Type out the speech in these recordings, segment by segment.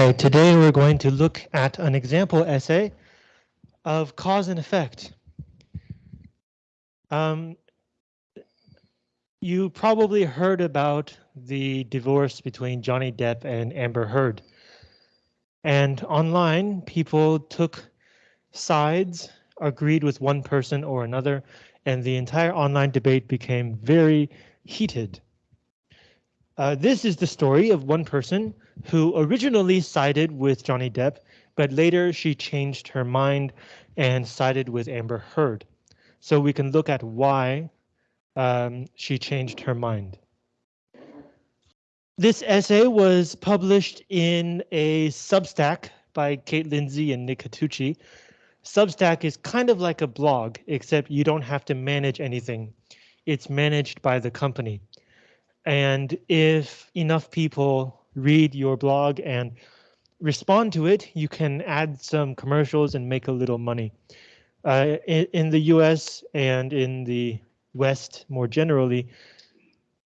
Okay, today we're going to look at an example essay of cause and effect. Um, you probably heard about the divorce between Johnny Depp and Amber Heard. And online, people took sides, agreed with one person or another, and the entire online debate became very heated. Uh, this is the story of one person who originally sided with Johnny Depp, but later she changed her mind and sided with Amber Heard. So we can look at why um, she changed her mind. This essay was published in a Substack by Kate Lindsay and Nick Catucci. Substack is kind of like a blog, except you don't have to manage anything. It's managed by the company. And if enough people read your blog and respond to it, you can add some commercials and make a little money. Uh, in, in, the US and in the West more generally,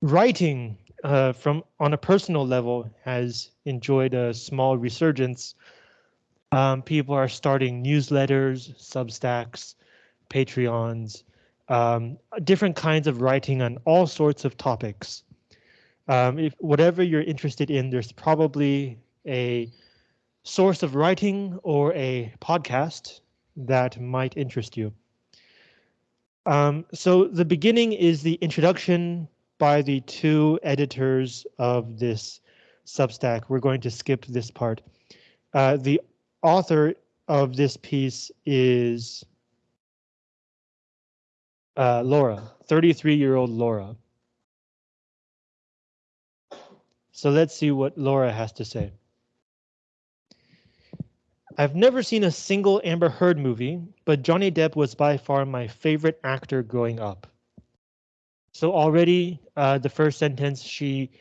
writing uh, from on a personal level has enjoyed a small resurgence. Um, people are starting newsletters, Substacks, Patreons, um, different kinds of writing on all sorts of topics. Um, if whatever you're interested in, there's probably a source of writing or a podcast that might interest you. Um, so the beginning is the introduction by the two editors of this Substack. We're going to skip this part. Uh, the author of this piece is uh, Laura, 33 year old Laura. So let's see what Laura has to say. I've never seen a single Amber Heard movie, but Johnny Depp was by far my favorite actor growing up. So already uh, the first sentence, she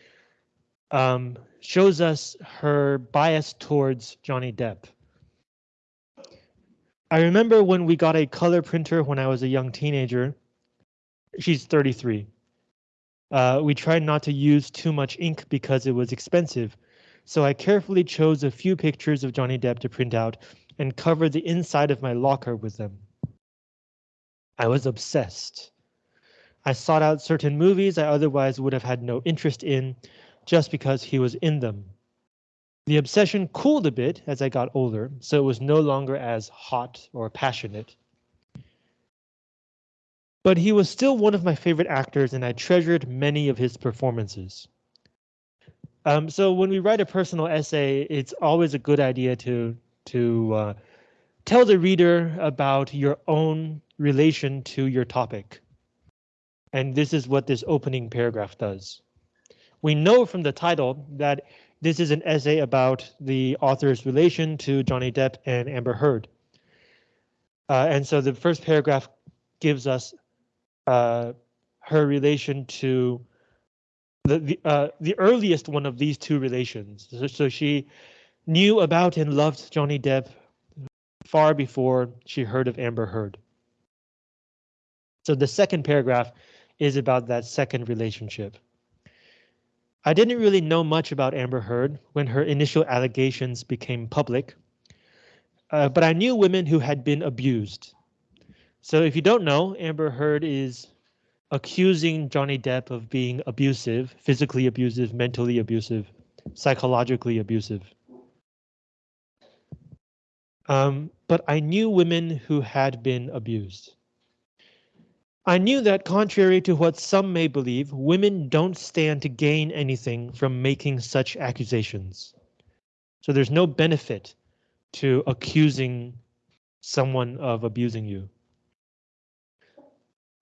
um, shows us her bias towards Johnny Depp. I remember when we got a color printer when I was a young teenager. She's 33. Uh, we tried not to use too much ink because it was expensive, so I carefully chose a few pictures of Johnny Depp to print out and covered the inside of my locker with them. I was obsessed. I sought out certain movies I otherwise would have had no interest in just because he was in them. The obsession cooled a bit as I got older, so it was no longer as hot or passionate. But he was still one of my favorite actors and I treasured many of his performances. Um, so when we write a personal essay, it's always a good idea to to uh, tell the reader about your own relation to your topic. And this is what this opening paragraph does. We know from the title that this is an essay about the author's relation to Johnny Depp and Amber Heard. Uh, and so the first paragraph gives us uh, her relation to the the, uh, the earliest one of these two relations. So, so she knew about and loved Johnny Depp far before she heard of Amber Heard. So the second paragraph is about that second relationship. I didn't really know much about Amber Heard when her initial allegations became public, uh, but I knew women who had been abused. So if you don't know, Amber Heard is accusing Johnny Depp of being abusive, physically abusive, mentally abusive, psychologically abusive. Um, but I knew women who had been abused. I knew that contrary to what some may believe, women don't stand to gain anything from making such accusations. So there's no benefit to accusing someone of abusing you.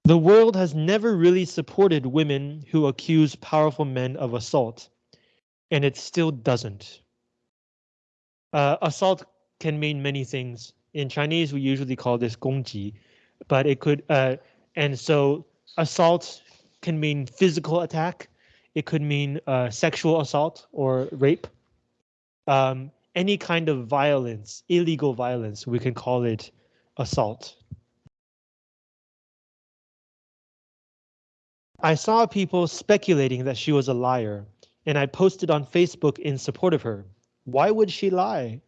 The world has never really supported women who accuse powerful men of assault, and it still doesn't. Uh, assault can mean many things. In Chinese, we usually call this gongji, but it could, uh, and so assault can mean physical attack. It could mean uh, sexual assault or rape. Um, any kind of violence, illegal violence, we can call it assault. I saw people speculating that she was a liar, and I posted on Facebook in support of her. Why would she lie?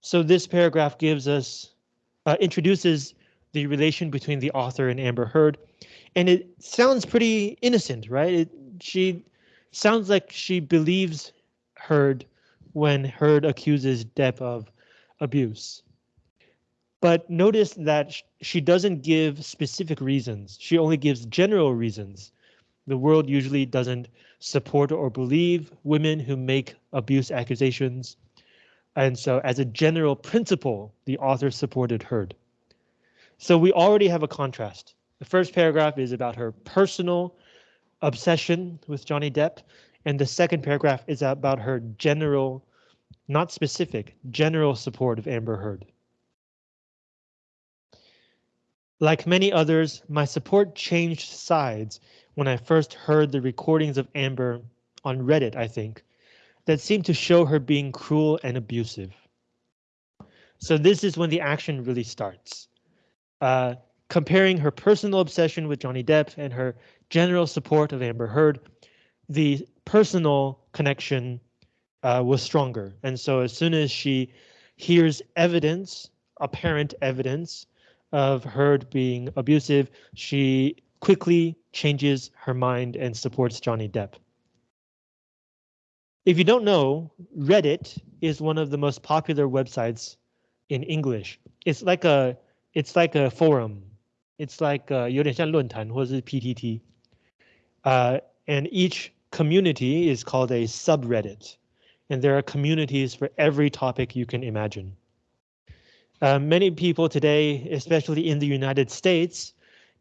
So this paragraph gives us, uh, introduces the relation between the author and Amber Heard, and it sounds pretty innocent, right? It, she sounds like she believes Heard when Heard accuses Depp of abuse. But notice that she doesn't give specific reasons. She only gives general reasons. The world usually doesn't support or believe women who make abuse accusations. And so as a general principle, the author supported Heard. So we already have a contrast. The first paragraph is about her personal obsession with Johnny Depp, and the second paragraph is about her general, not specific, general support of Amber Heard. Like many others, my support changed sides when I first heard the recordings of Amber on Reddit, I think, that seemed to show her being cruel and abusive. So this is when the action really starts. Uh, comparing her personal obsession with Johnny Depp and her general support of Amber Heard, the personal connection uh, was stronger. And so as soon as she hears evidence, apparent evidence of Heard being abusive, she quickly changes her mind and supports Johnny Depp. If you don't know, Reddit is one of the most popular websites in English. It's like a it's like a forum. It's like uh, 有点像论坛或者是 PTT. Uh, and each community is called a subreddit. And there are communities for every topic you can imagine. Uh, many people today, especially in the United States,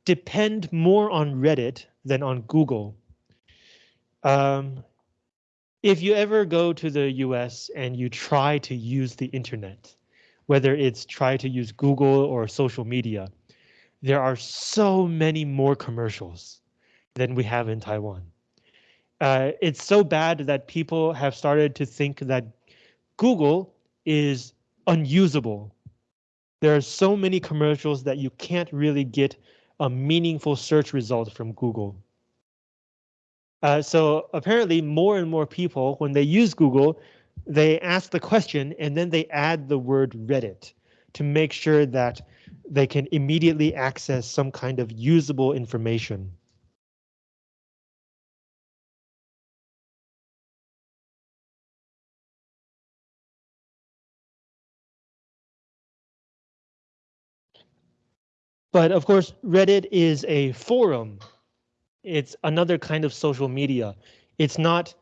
depend more on Reddit than on Google. Um, if you ever go to the US and you try to use the internet, whether it's try to use Google or social media, there are so many more commercials than we have in Taiwan. Uh, it's so bad that people have started to think that Google is unusable there are so many commercials that you can't really get a meaningful search result from Google. Uh, so apparently more and more people, when they use Google, they ask the question and then they add the word Reddit to make sure that they can immediately access some kind of usable information. But of course, Reddit is a forum. It's another kind of social media. It's not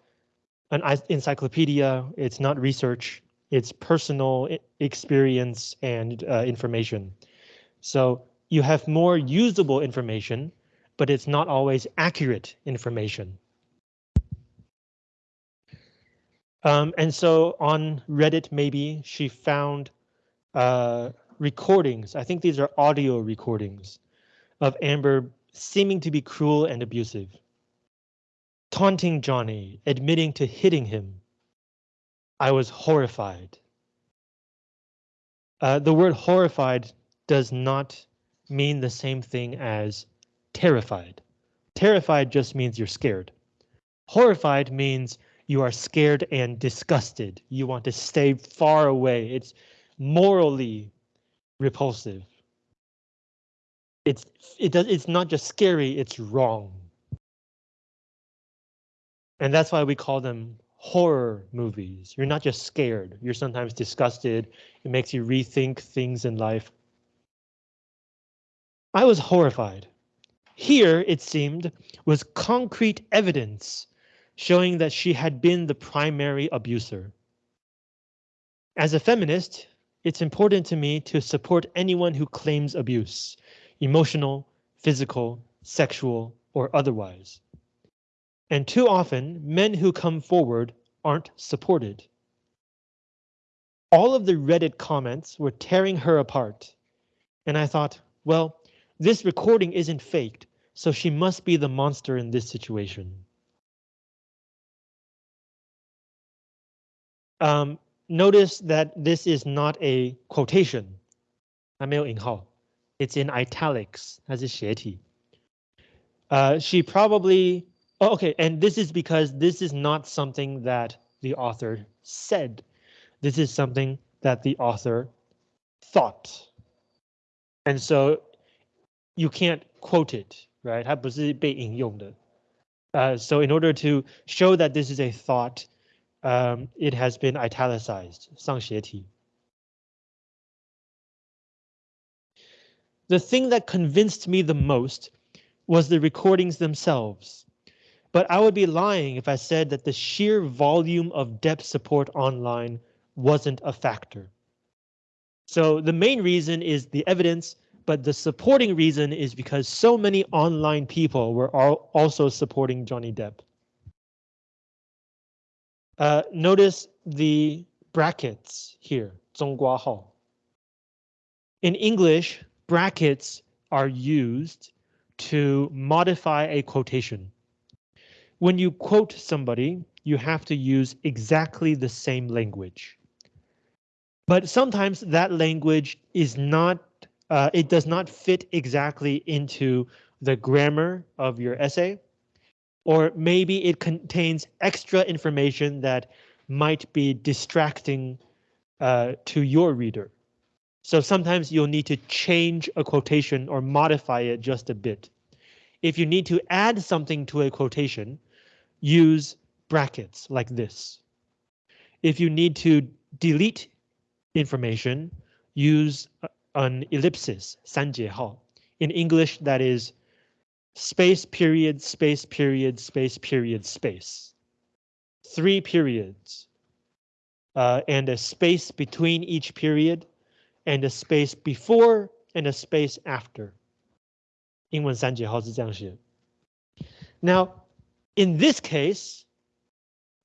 an encyclopedia. It's not research. It's personal experience and uh, information. So you have more usable information, but it's not always accurate information. Um, and so on Reddit, maybe she found uh, recordings, I think these are audio recordings, of Amber seeming to be cruel and abusive. Taunting Johnny, admitting to hitting him. I was horrified. Uh, the word horrified does not mean the same thing as terrified. Terrified just means you're scared. Horrified means you are scared and disgusted. You want to stay far away. It's morally repulsive. It's it does it's not just scary, it's wrong. And that's why we call them horror movies. You're not just scared, you're sometimes disgusted. It makes you rethink things in life. I was horrified. Here, it seemed, was concrete evidence showing that she had been the primary abuser. As a feminist, it's important to me to support anyone who claims abuse, emotional, physical, sexual, or otherwise. And too often, men who come forward aren't supported. All of the Reddit comments were tearing her apart. And I thought, well, this recording isn't faked, so she must be the monster in this situation. Um, notice that this is not a quotation. 它没有引号. It's in italics. 它是斜体. Uh, she probably oh, okay, and this is because this is not something that the author said. This is something that the author thought. And so you can't quote it, right? 它不是被引用的. Uh, so in order to show that this is a thought, um, it has been italicized, The thing that convinced me the most was the recordings themselves. But I would be lying if I said that the sheer volume of Depp support online wasn't a factor. So the main reason is the evidence, but the supporting reason is because so many online people were also supporting Johnny Depp. Uh, notice the brackets here, In English, brackets are used to modify a quotation. When you quote somebody, you have to use exactly the same language. But sometimes that language is not, uh, it does not fit exactly into the grammar of your essay Or maybe it contains extra information that might be distracting uh, to your reader. So sometimes you'll need to change a quotation or modify it just a bit. If you need to add something to a quotation, use brackets like this. If you need to delete information, use an ellipsis, 三节号. In English, that is space period, space period, space period, space. Three periods. Uh, and a space between each period, and a space before and a space after. 英文三节号是这样写. Now, in this case,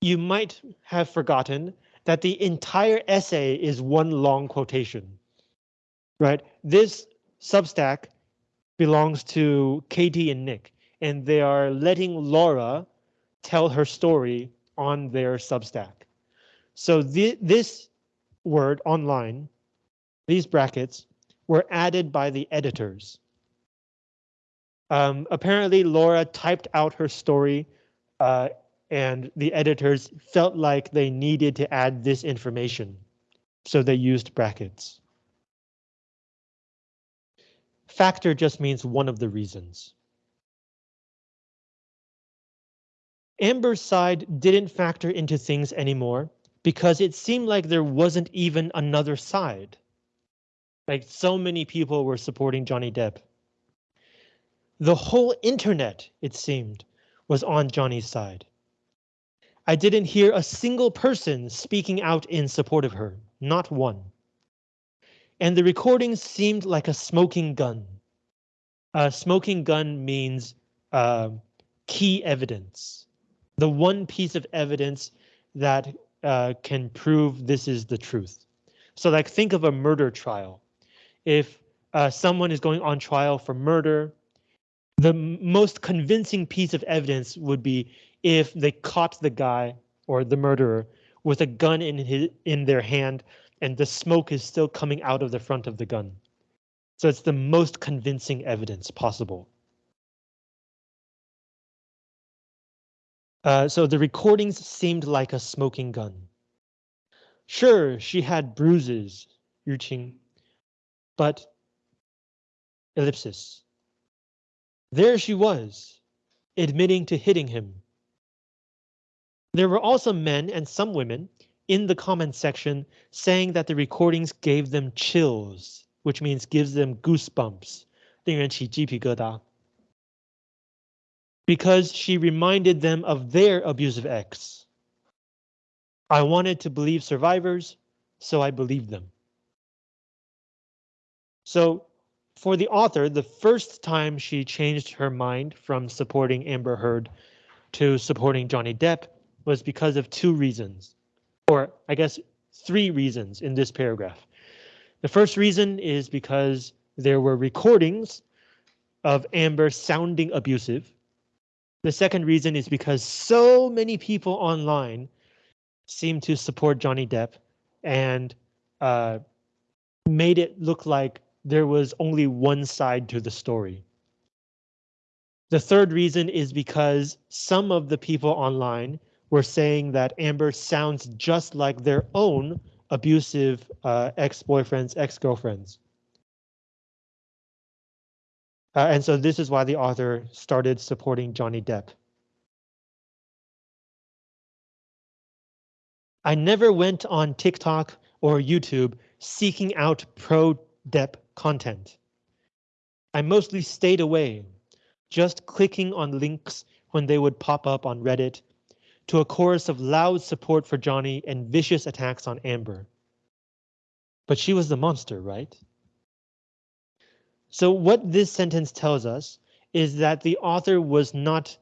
you might have forgotten that the entire essay is one long quotation, right? This Substack belongs to Katie and Nick, and they are letting Laura tell her story on their Substack. So th this word online, these brackets, were added by the editors. Um, apparently, Laura typed out her story uh, and the editors felt like they needed to add this information, so they used brackets. Factor just means one of the reasons. Amber's side didn't factor into things anymore because it seemed like there wasn't even another side. Like so many people were supporting Johnny Depp. The whole internet, it seemed, was on Johnny's side. I didn't hear a single person speaking out in support of her, not one. And the recording seemed like a smoking gun. A smoking gun means uh, key evidence, the one piece of evidence that uh, can prove this is the truth. So like think of a murder trial. If uh, someone is going on trial for murder, the most convincing piece of evidence would be if they caught the guy or the murderer with a gun in his in their hand and the smoke is still coming out of the front of the gun. So it's the most convincing evidence possible. Uh, so the recordings seemed like a smoking gun. Sure, she had bruises, Yu Qing, but ellipsis. There she was, admitting to hitting him. There were also men and some women in the comment section saying that the recordings gave them chills, which means gives them goosebumps, 令人起鸡皮疙瘩. Because she reminded them of their abusive ex. I wanted to believe survivors, so I believed them. So for the author, the first time she changed her mind from supporting Amber Heard to supporting Johnny Depp was because of two reasons, or I guess three reasons in this paragraph. The first reason is because there were recordings of Amber sounding abusive. The second reason is because so many people online seem to support Johnny Depp and uh, made it look like there was only one side to the story. The third reason is because some of the people online were saying that Amber sounds just like their own abusive uh, ex-boyfriends, ex-girlfriends. Uh, and so this is why the author started supporting Johnny Depp. I never went on TikTok or YouTube seeking out pro-Depp content. I mostly stayed away, just clicking on links when they would pop up on Reddit to a chorus of loud support for Johnny and vicious attacks on Amber. But she was the monster, right? So what this sentence tells us is that the author was not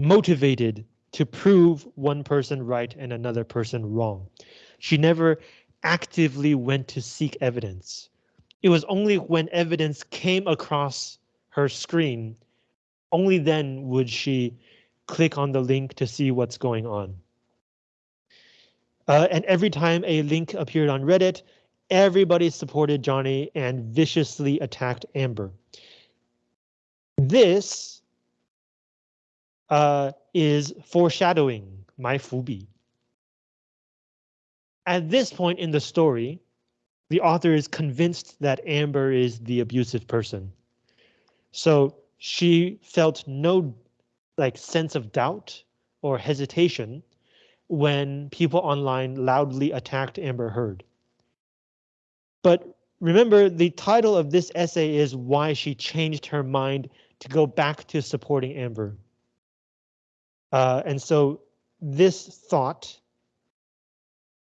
motivated to prove one person right and another person wrong. She never actively went to seek evidence. It was only when evidence came across her screen, only then would she click on the link to see what's going on. Uh, and every time a link appeared on Reddit, everybody supported Johnny and viciously attacked Amber. This uh, is foreshadowing my Fubi. At this point in the story, the author is convinced that Amber is the abusive person. So she felt no like sense of doubt or hesitation when people online loudly attacked Amber Heard. But remember, the title of this essay is why she changed her mind to go back to supporting Amber. Uh, and so this thought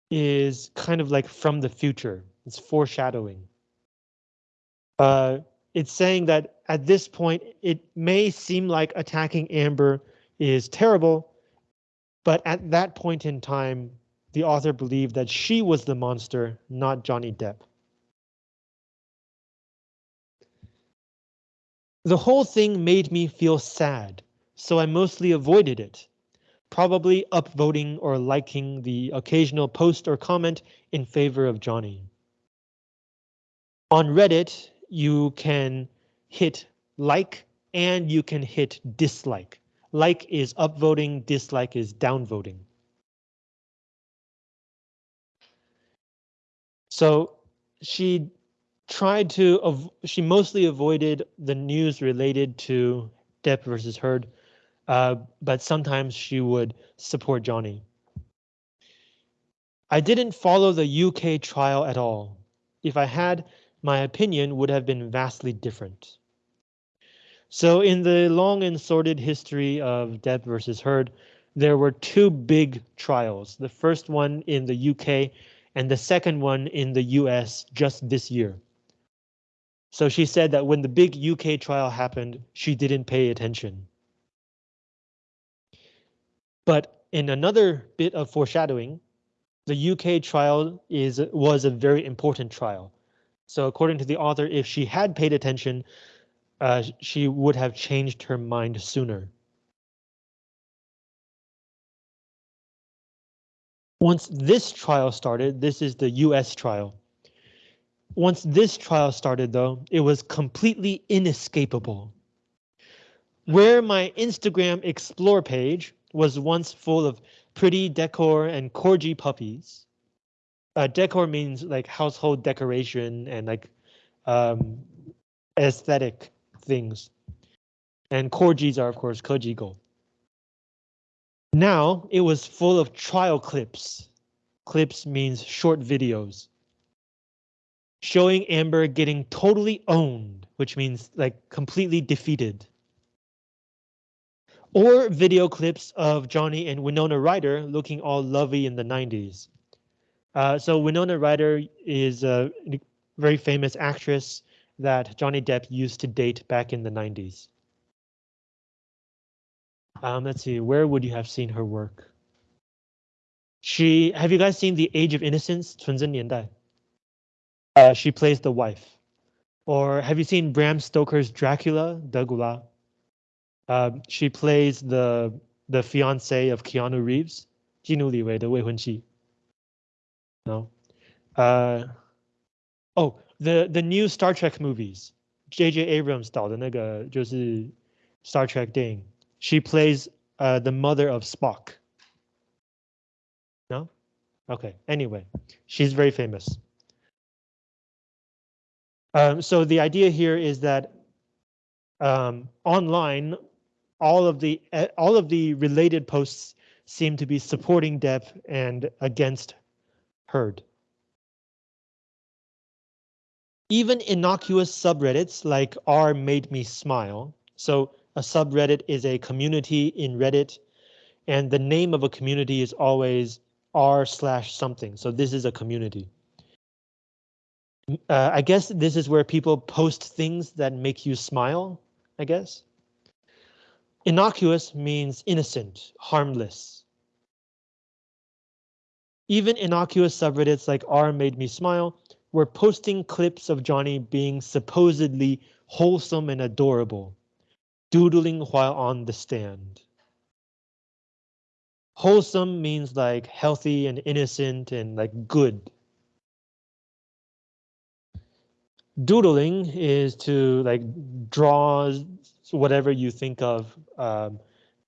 is kind of like from the future. It's foreshadowing. Uh, it's saying that at this point, it may seem like attacking Amber is terrible, but at that point in time, the author believed that she was the monster, not Johnny Depp. The whole thing made me feel sad, so I mostly avoided it, probably upvoting or liking the occasional post or comment in favor of Johnny. On Reddit, you can hit like and you can hit dislike. Like is upvoting, dislike is downvoting. So she tried to, she mostly avoided the news related to Depp versus Heard, uh, but sometimes she would support Johnny. I didn't follow the UK trial at all. If I had, my opinion would have been vastly different. So in the long and sordid history of Depp versus Heard, there were two big trials. The first one in the UK and the second one in the US just this year. So she said that when the big UK trial happened, she didn't pay attention. But in another bit of foreshadowing, the UK trial is was a very important trial. So according to the author, if she had paid attention, uh, she would have changed her mind sooner. Once this trial started, this is the US trial. Once this trial started, though, it was completely inescapable. Where my Instagram explore page was once full of pretty decor and corgi puppies, uh, decor means like household decoration and like um, aesthetic things. And corgis are of course kojigo. Now it was full of trial clips. Clips means short videos. Showing Amber getting totally owned, which means like completely defeated. Or video clips of Johnny and Winona Ryder looking all lovey in the 90s. Uh, so Winona Ryder is a very famous actress that Johnny Depp used to date back in the 90s. Um, let's see, where would you have seen her work? She, have you guys seen The Age of Innocence, 纯真年代? Uh, she plays the wife. Or have you seen Bram Stoker's Dracula, Dracula? Uh, she plays the the fiance of Keanu Reeves, 基努里维的未婚妻。 No. Uh, oh, the the new Star Trek movies. J.J. Abrams 导的那个就是《Star Trek》电影，She plays uh the mother of Spock. No, okay. Anyway, she's very famous. Um, so the idea here is that um, online, all of the all of the related posts seem to be supporting Depp and against Heard. Even innocuous subreddits like r made me smile. So a subreddit is a community in Reddit, and the name of a community is always r slash something. So this is a community. Uh, I guess this is where people post things that make you smile, I guess. Innocuous means innocent, harmless. Even innocuous subreddits like r made me smile were posting clips of Johnny being supposedly wholesome and adorable, doodling while on the stand. Wholesome means like healthy and innocent and like good. Doodling is to like draw whatever you think of um,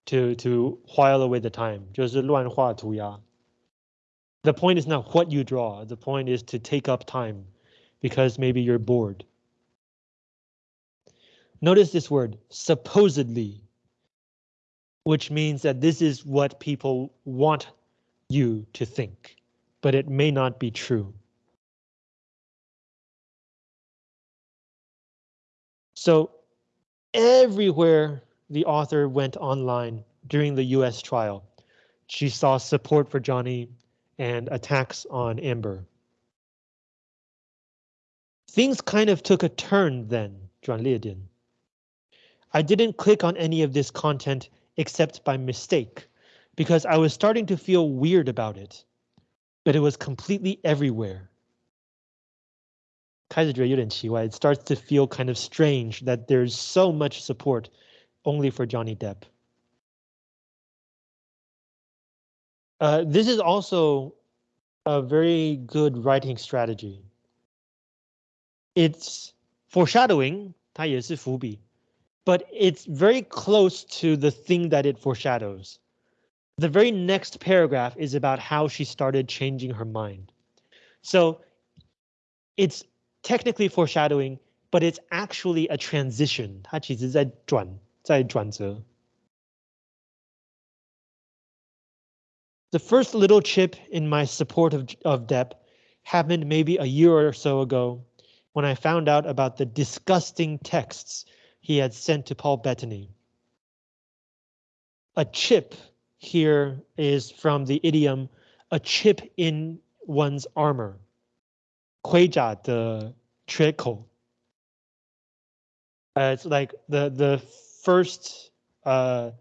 to to while away the time. 就是乱画涂鸦. The point is not what you draw. The point is to take up time because maybe you're bored. Notice this word supposedly which means that this is what people want you to think, but it may not be true. So everywhere the author went online during the US trial, she saw support for Johnny and attacks on Amber. Things kind of took a turn then, 转捩点. I didn't click on any of this content except by mistake, because I was starting to feel weird about it, but it was completely everywhere. It starts to feel kind of strange that there's so much support only for Johnny Depp. Uh, this is also a very good writing strategy. It's foreshadowing, 它也是伏笔 but it's very close to the thing that it foreshadows. The very next paragraph is about how she started changing her mind. So it's technically foreshadowing, but it's actually a transition. 它其实在转，在转折。 The first little chip in my support of, of Depp happened maybe a year or so ago when I found out about the disgusting texts he had sent to Paul Bettany. A chip here is from the idiom, a chip in one's armor. 盔甲的缺口. Uh, it's like the the first uh,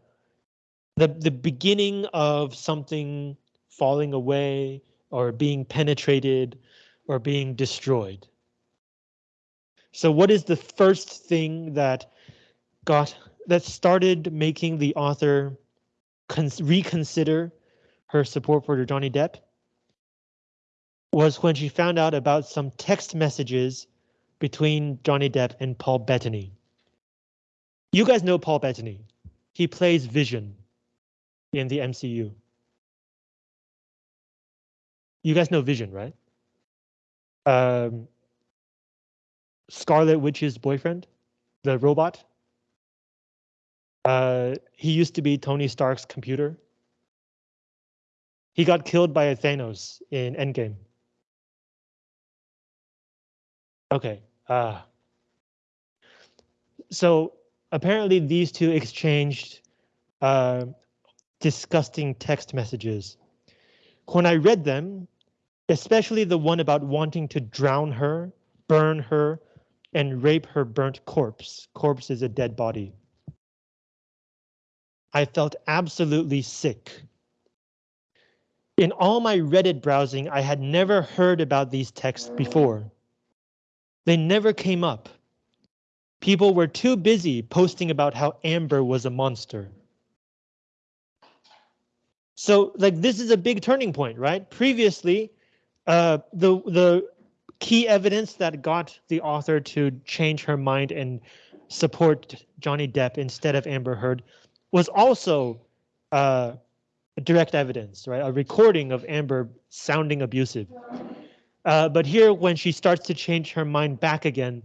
the the beginning of something falling away or being penetrated or being destroyed. So what is the first thing that got that started making the author reconsider her support for Johnny Depp? Was when she found out about some text messages between Johnny Depp and Paul Bettany. You guys know Paul Bettany. He plays Vision in the MCU. You guys know Vision, right? Um, Scarlet Witch's boyfriend, the robot. Uh, he used to be Tony Stark's computer. He got killed by Thanos in Endgame. Okay. Uh, so apparently these two exchanged uh, disgusting text messages. When I read them, especially the one about wanting to drown her, burn her, and rape her burnt corpse. Corpse is a dead body. I felt absolutely sick. In all my Reddit browsing, I had never heard about these texts before. They never came up. People were too busy posting about how Amber was a monster. So like this is a big turning point, right? Previously, uh, the the key evidence that got the author to change her mind and support Johnny Depp instead of Amber Heard was also uh, direct evidence, right? A recording of Amber sounding abusive. Uh, but here, when she starts to change her mind back again,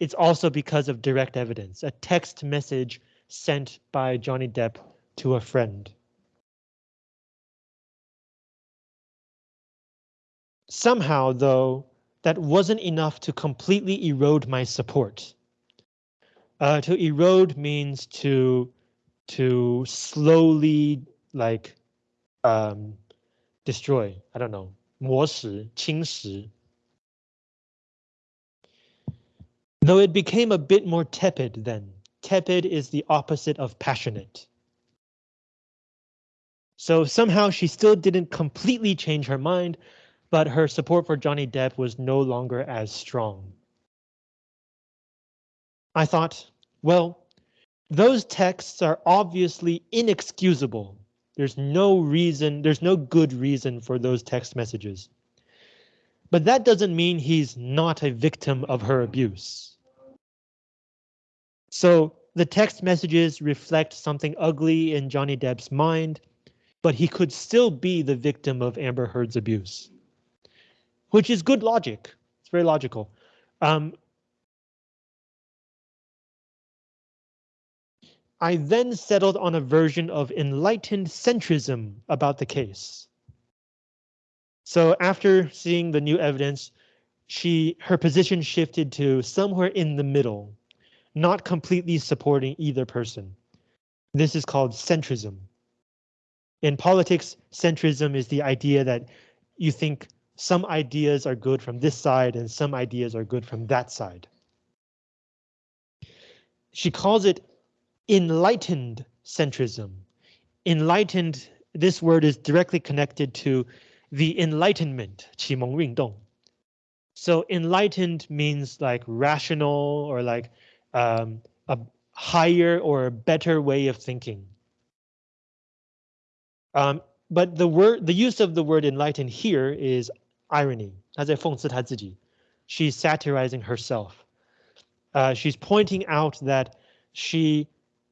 it's also because of direct evidence, a text message sent by Johnny Depp to a friend. Somehow, though, that wasn't enough to completely erode my support. Uh, to erode means to to slowly like um, destroy. I don't know. 磨蚀,侵蚀. Though it became a bit more tepid then. Tepid is the opposite of passionate. So somehow she still didn't completely change her mind, but her support for Johnny Depp was no longer as strong. I thought, well, those texts are obviously inexcusable. There's no reason, there's no good reason for those text messages. But that doesn't mean he's not a victim of her abuse. So the text messages reflect something ugly in Johnny Depp's mind, but he could still be the victim of Amber Heard's abuse. Which is good logic. It's very logical. Um, I then settled on a version of enlightened centrism about the case. So after seeing the new evidence, she her position shifted to somewhere in the middle, not completely supporting either person. This is called centrism. In politics, centrism is the idea that you think some ideas are good from this side and some ideas are good from that side. She calls it enlightened centrism. Enlightened, this word is directly connected to the enlightenment, 启蒙运动. So enlightened means like rational or like um, a higher or a better way of thinking. Um, but the word, the use of the word enlightened here is irony. 她在讽刺她自己. She's satirizing herself. Uh, she's pointing out that she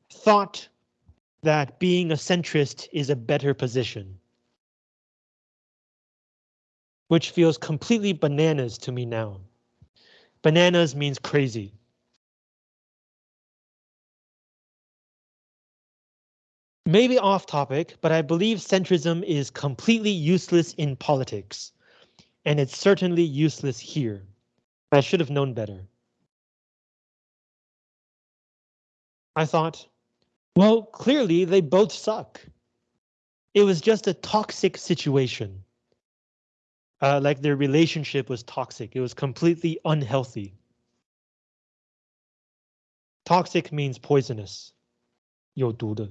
thought that being a centrist is a better position. Which feels completely bananas to me now. Bananas means crazy. Maybe off topic, but I believe centrism is completely useless in politics. And it's certainly useless here. I should have known better. I thought, well, clearly they both suck. It was just a toxic situation. Uh, like their relationship was toxic. It was completely unhealthy. Toxic means poisonous. 有毒的.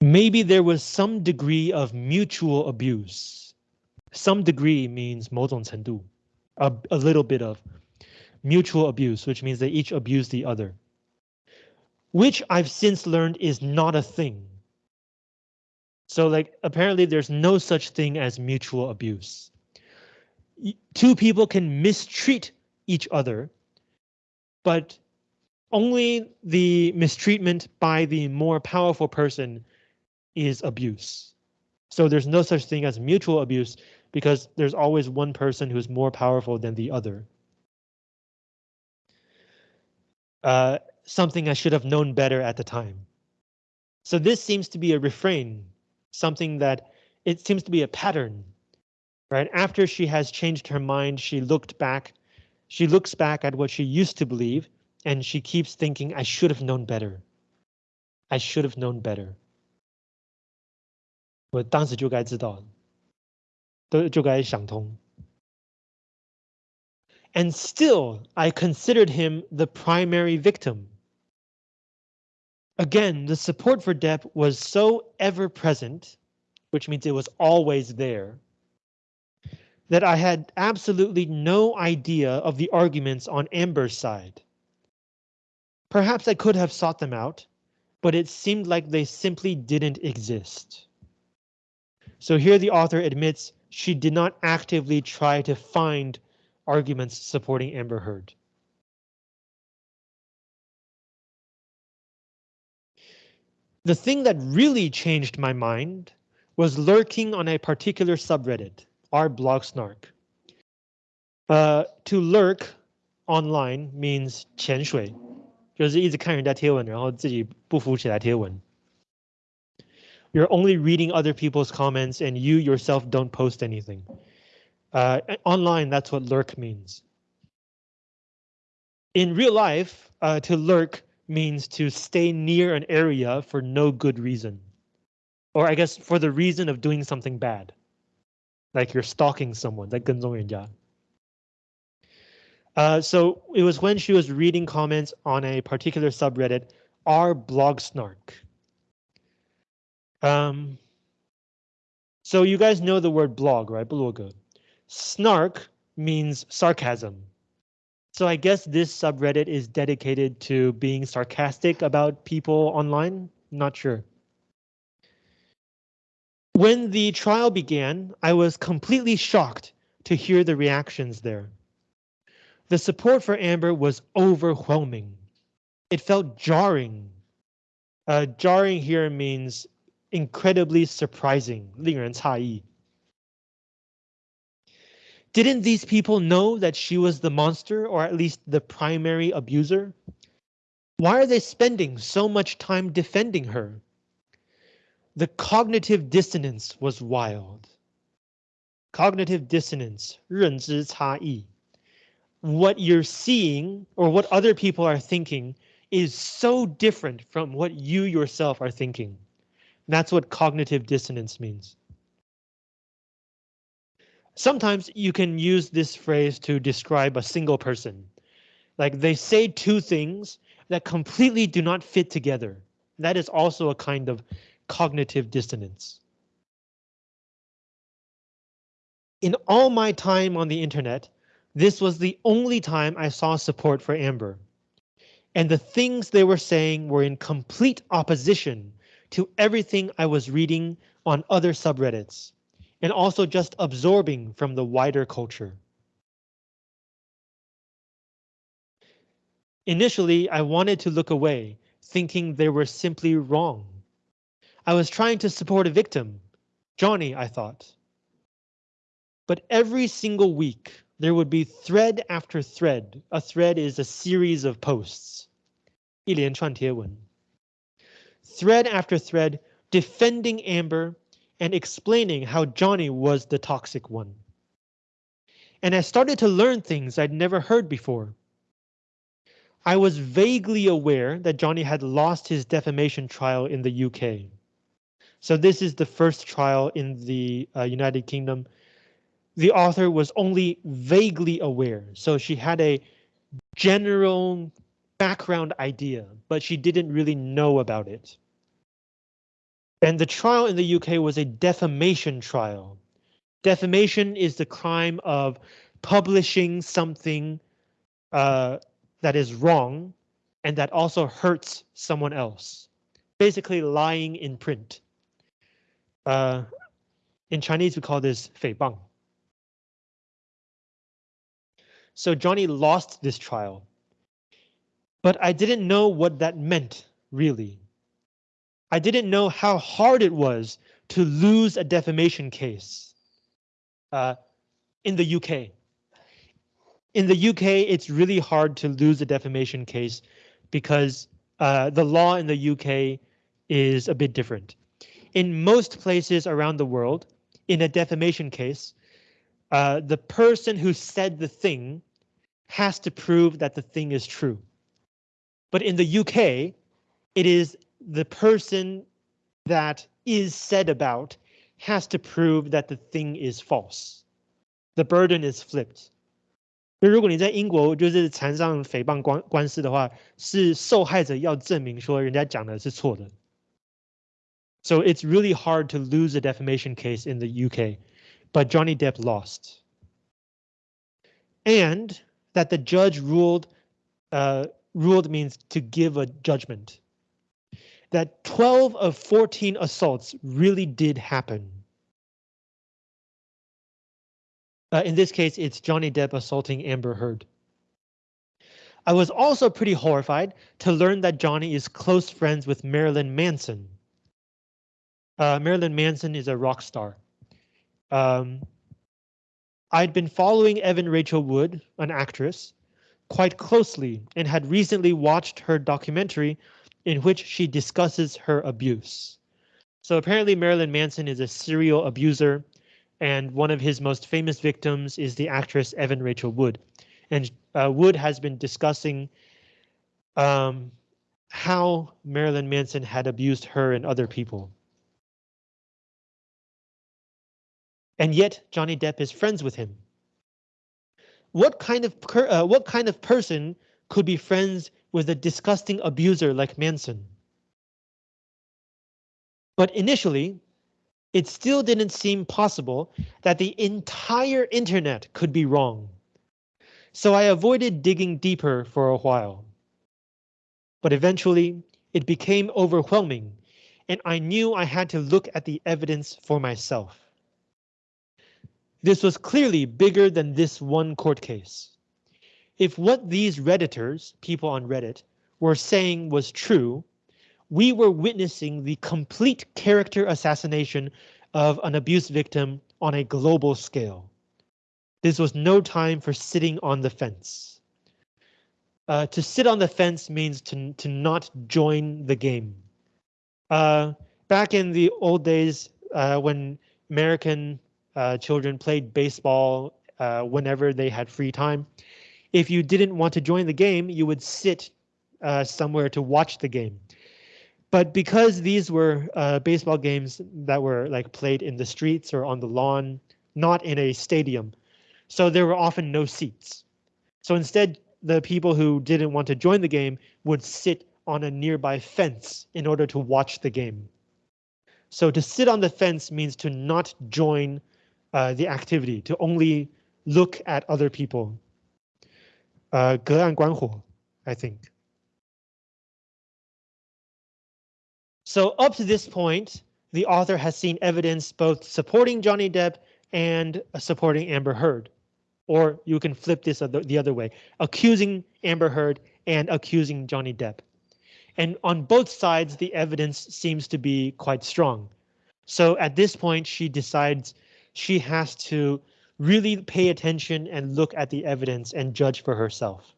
Maybe there was some degree of mutual abuse. Some degree means 某种程度, a, a little bit of mutual abuse, which means they each abuse the other which I've since learned is not a thing. So like apparently there's no such thing as mutual abuse. Two people can mistreat each other, but only the mistreatment by the more powerful person is abuse. So there's no such thing as mutual abuse because there's always one person who's more powerful than the other. Uh, something I should have known better at the time. So this seems to be a refrain, something that it seems to be a pattern, right? After she has changed her mind, she looked back, she looks back at what she used to believe, and she keeps thinking, I should have known better. I should have known better. 我当时就该知道， 都就该想通。And still, I considered him the primary victim. Again, the support for Depp was so ever present, which means it was always there, that I had absolutely no idea of the arguments on Amber's side. Perhaps I could have sought them out, but it seemed like they simply didn't exist. So here the author admits she did not actively try to find arguments supporting Amber Heard. The thing that really changed my mind was lurking on a particular subreddit, r blog snark. Uh, to lurk online means 潜水，就是一直看人家贴文，然后自己不浮起来贴文。 you're only reading other people's comments and you yourself don't post anything. Uh, online, that's what lurk means. In real life, uh, to lurk means to stay near an area for no good reason. Or I guess for the reason of doing something bad. Like you're stalking someone, like Genzong uh, so it was when she was reading comments on a particular subreddit, r blog snark. Um, so you guys know the word blog, right? Blogger. Snark means sarcasm. So I guess this subreddit is dedicated to being sarcastic about people online. Not sure. When the trial began, I was completely shocked to hear the reactions there. The support for Amber was overwhelming. It felt jarring. Uh, jarring here means incredibly surprising, 令人诧异. Didn't these people know that she was the monster or at least the primary abuser? Why are they spending so much time defending her? The cognitive dissonance was wild. Cognitive dissonance, 认知差异. What you're seeing or what other people are thinking is so different from what you yourself are thinking. That's what cognitive dissonance means. Sometimes you can use this phrase to describe a single person. Like they say two things that completely do not fit together. That is also a kind of cognitive dissonance. In all my time on the internet, this was the only time I saw support for Amber. And the things they were saying were in complete opposition to everything I was reading on other subreddits and also just absorbing from the wider culture. Initially, I wanted to look away, thinking they were simply wrong. I was trying to support a victim, Johnny, I thought. But every single week, there would be thread after thread. A thread is a series of posts. 一连串贴文. Thread after thread defending Amber and explaining how Johnny was the toxic one. And I started to learn things I'd never heard before. I was vaguely aware that Johnny had lost his defamation trial in the UK. So this is the first trial in the uh, United Kingdom. The author was only vaguely aware, so she had a general background idea, but she didn't really know about it. And the trial in the UK was a defamation trial. Defamation is the crime of publishing something uh, that is wrong and that also hurts someone else. Basically lying in print. Uh, in Chinese, we call this 诽谤. So Johnny lost this trial. But I didn't know what that meant, really. I didn't know how hard it was to lose a defamation case uh, in the UK. In the UK, it's really hard to lose a defamation case because uh, the law in the UK is a bit different. In most places around the world, in a defamation case, uh, the person who said the thing has to prove that the thing is true. But in the UK, it is the person that is said about has to prove that the thing is false. The burden is flipped. 就如果你在英国就是缠上诽谤官官司的话，是受害者要证明说人家讲的是错的。So it's really hard to lose a defamation case in the UK, but Johnny Depp lost. And that the judge ruled, uh, ruled means to give a judgment that 12 of 14 assaults really did happen. Uh, in this case, it's Johnny Depp assaulting Amber Heard. I was also pretty horrified to learn that Johnny is close friends with Marilyn Manson. Uh, Marilyn Manson is a rock star. Um, I'd been following Evan Rachel Wood, an actress, quite closely and had recently watched her documentary in which she discusses her abuse. So apparently Marilyn Manson is a serial abuser and one of his most famous victims is the actress Evan Rachel Wood. And uh, Wood has been discussing um, how Marilyn Manson had abused her and other people. And yet Johnny Depp is friends with him. What kind of uh, what kind of person could be friends with a disgusting abuser like Manson? But initially, it still didn't seem possible that the entire internet could be wrong. So I avoided digging deeper for a while. But eventually, it became overwhelming, and I knew I had to look at the evidence for myself. This was clearly bigger than this one court case. If what these Redditors, people on Reddit, were saying was true, we were witnessing the complete character assassination of an abuse victim on a global scale. This was no time for sitting on the fence. Uh, to sit on the fence means to, to not join the game. Uh, back in the old days, uh, when American uh, children played baseball uh, whenever they had free time, if you didn't want to join the game, you would sit uh, somewhere to watch the game. But because these were uh, baseball games that were like played in the streets or on the lawn, not in a stadium, so there were often no seats. So instead, the people who didn't want to join the game would sit on a nearby fence in order to watch the game. So to sit on the fence means to not join uh, the activity, to only look at other people. Uh, 隔岸观火, I think. So up to this point, the author has seen evidence both supporting Johnny Depp and supporting Amber Heard. Or you can flip this the other way, accusing Amber Heard and accusing Johnny Depp. And on both sides, the evidence seems to be quite strong. So at this point, she decides she has to really pay attention and look at the evidence and judge for herself.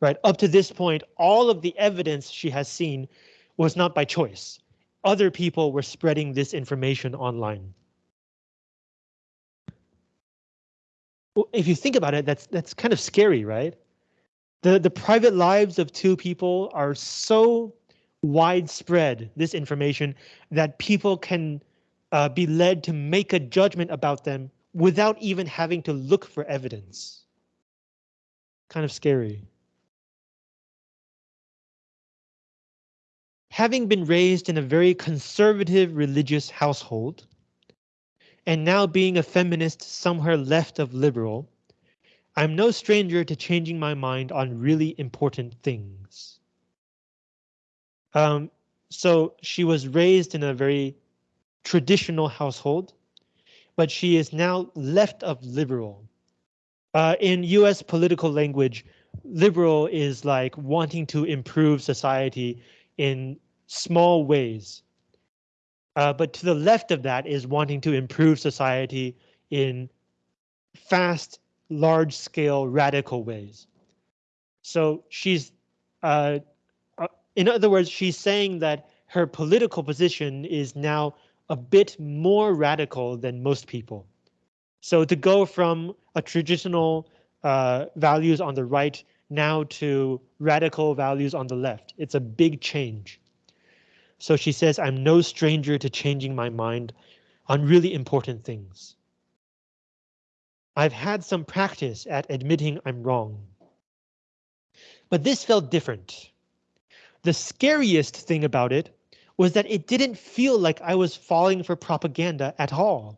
Right up to this point, all of the evidence she has seen was not by choice. Other people were spreading this information online. If you think about it, that's that's kind of scary, right? The the private lives of two people are so widespread, this information, that people can uh, be led to make a judgment about them without even having to look for evidence. Kind of scary. having been raised in a very conservative religious household, and now being a feminist somewhere left of liberal, I'm no stranger to changing my mind on really important things. Um, so she was raised in a very traditional household, but she is now left of liberal. Uh, in US political language, liberal is like wanting to improve society in small ways. Uh, but to the left of that is wanting to improve society in fast, large scale, radical ways. So she's, uh, uh, in other words, she's saying that her political position is now a bit more radical than most people. So to go from a traditional uh, values on the right now to radical values on the left, it's a big change. So she says, I'm no stranger to changing my mind on really important things. I've had some practice at admitting I'm wrong. But this felt different. The scariest thing about it was that it didn't feel like I was falling for propaganda at all.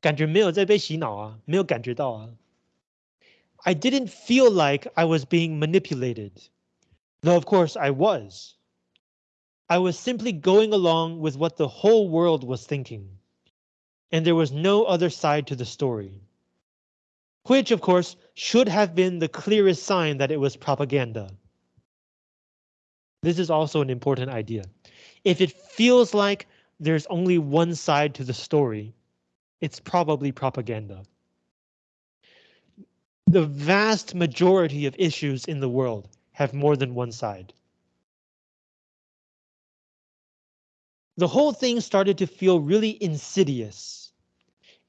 感觉没有在被洗脑啊，没有感觉到啊。I didn't feel like I was being manipulated. Though of course I was. I was simply going along with what the whole world was thinking. And there was no other side to the story. which of course should have been the clearest sign that it was propaganda. This is also an important idea. If it feels like there's only one side to the story, it's probably propaganda. The vast majority of issues in the world have more than one side. The whole thing started to feel really insidious.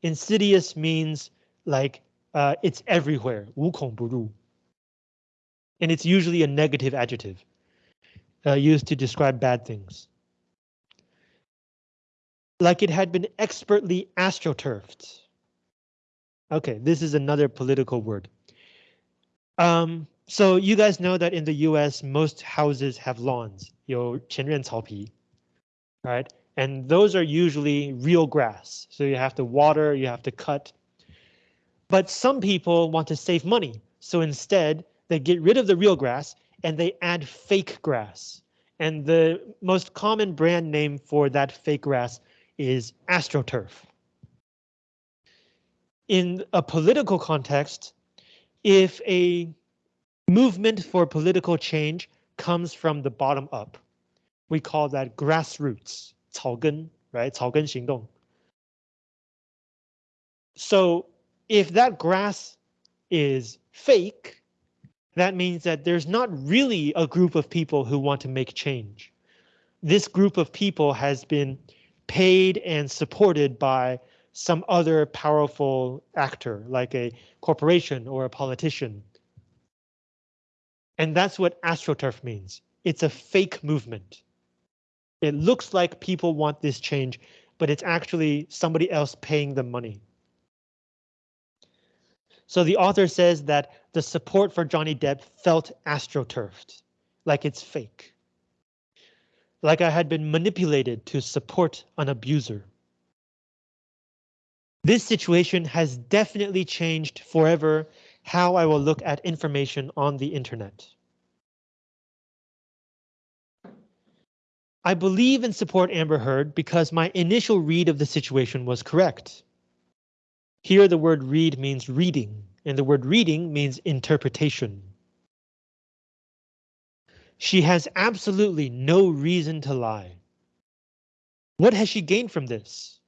Insidious means like uh, it's everywhere, 无孔不入. And it's usually a negative adjective uh, used to describe bad things. like it had been expertly astroturfed. Okay, this is another political word. Um, so you guys know that in the US, most houses have lawns, you right? And those are usually real grass. So you have to water, you have to cut. But some people want to save money. So instead, they get rid of the real grass and they add fake grass. And the most common brand name for that fake grass is AstroTurf. In a political context, if a movement for political change comes from the bottom up, we call that grassroots, 草根, right? 草根行动. So if that grass is fake, that means that there's not really a group of people who want to make change. This group of people has been paid and supported by some other powerful actor, like a corporation or a politician. And that's what AstroTurf means. It's a fake movement. It looks like people want this change, but it's actually somebody else paying them money. So the author says that the support for Johnny Depp felt astroturfed, like it's fake. Like I had been manipulated to support an abuser. This situation has definitely changed forever how I will look at information on the internet. I believe and support Amber Heard because my initial read of the situation was correct. Here the word read means reading, and the word reading means interpretation. She has absolutely no reason to lie. What has she gained from this?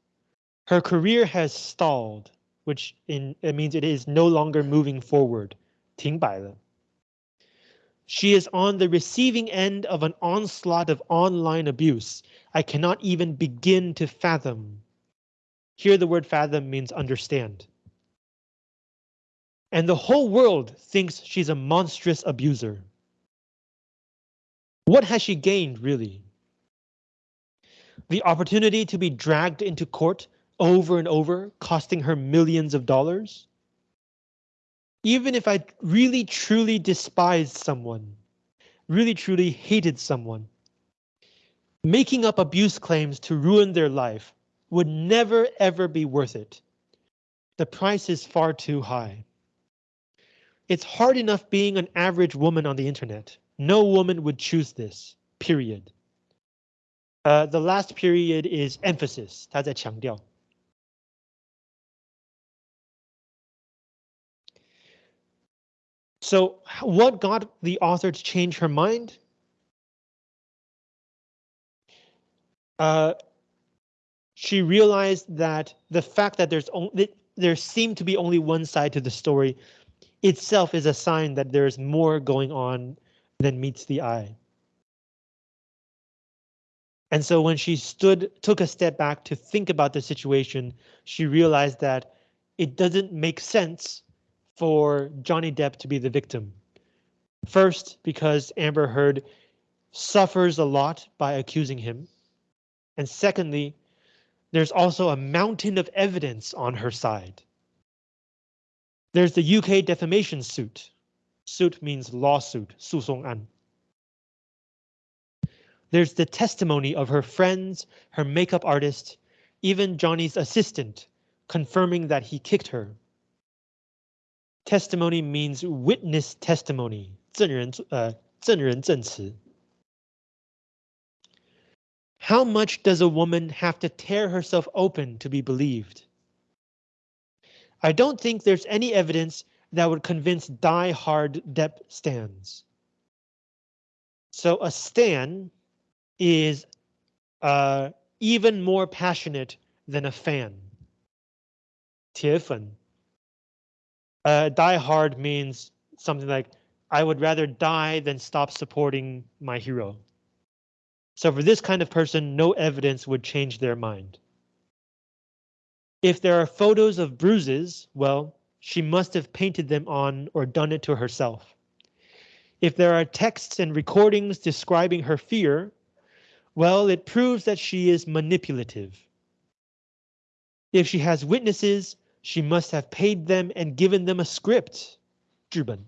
Her career has stalled, which in, it means it is no longer moving forward. 停摆了. She is on the receiving end of an onslaught of online abuse. I cannot even begin to fathom. Here the word fathom means understand. And the whole world thinks she's a monstrous abuser. What has she gained, really? The opportunity to be dragged into court over and over, costing her millions of dollars? Even if I really truly despised someone, really truly hated someone, making up abuse claims to ruin their life would never ever be worth it. The price is far too high. It's hard enough being an average woman on the internet. No woman would choose this, period. Uh, the last period is emphasis, 他在强调. So what got the author to change her mind? Uh, she realized that the fact that there's only there seemed to be only one side to the story itself is a sign that there's more going on than meets the eye. And so when she stood, took a step back to think about the situation, she realized that it doesn't make sense for Johnny Depp to be the victim. First, because Amber Heard suffers a lot by accusing him. And secondly, there's also a mountain of evidence on her side. There's the UK defamation suit. Suit means lawsuit, 诉讼案. There's the testimony of her friends, her makeup artist, even Johnny's assistant, confirming that he kicked her. Testimony means witness testimony, 证人,呃,证人证词. How much does a woman have to tear herself open to be believed? I don't think there's any evidence that would convince die-hard Depp stans. So a stan is uh, even more passionate than a fan. 铁粉. Uh, die hard means something like, I would rather die than stop supporting my hero. So for this kind of person, no evidence would change their mind. If there are photos of bruises, well, she must have painted them on or done it to herself. If there are texts and recordings describing her fear, well, it proves that she is manipulative. If she has witnesses, she must have paid them and given them a script. 剧本.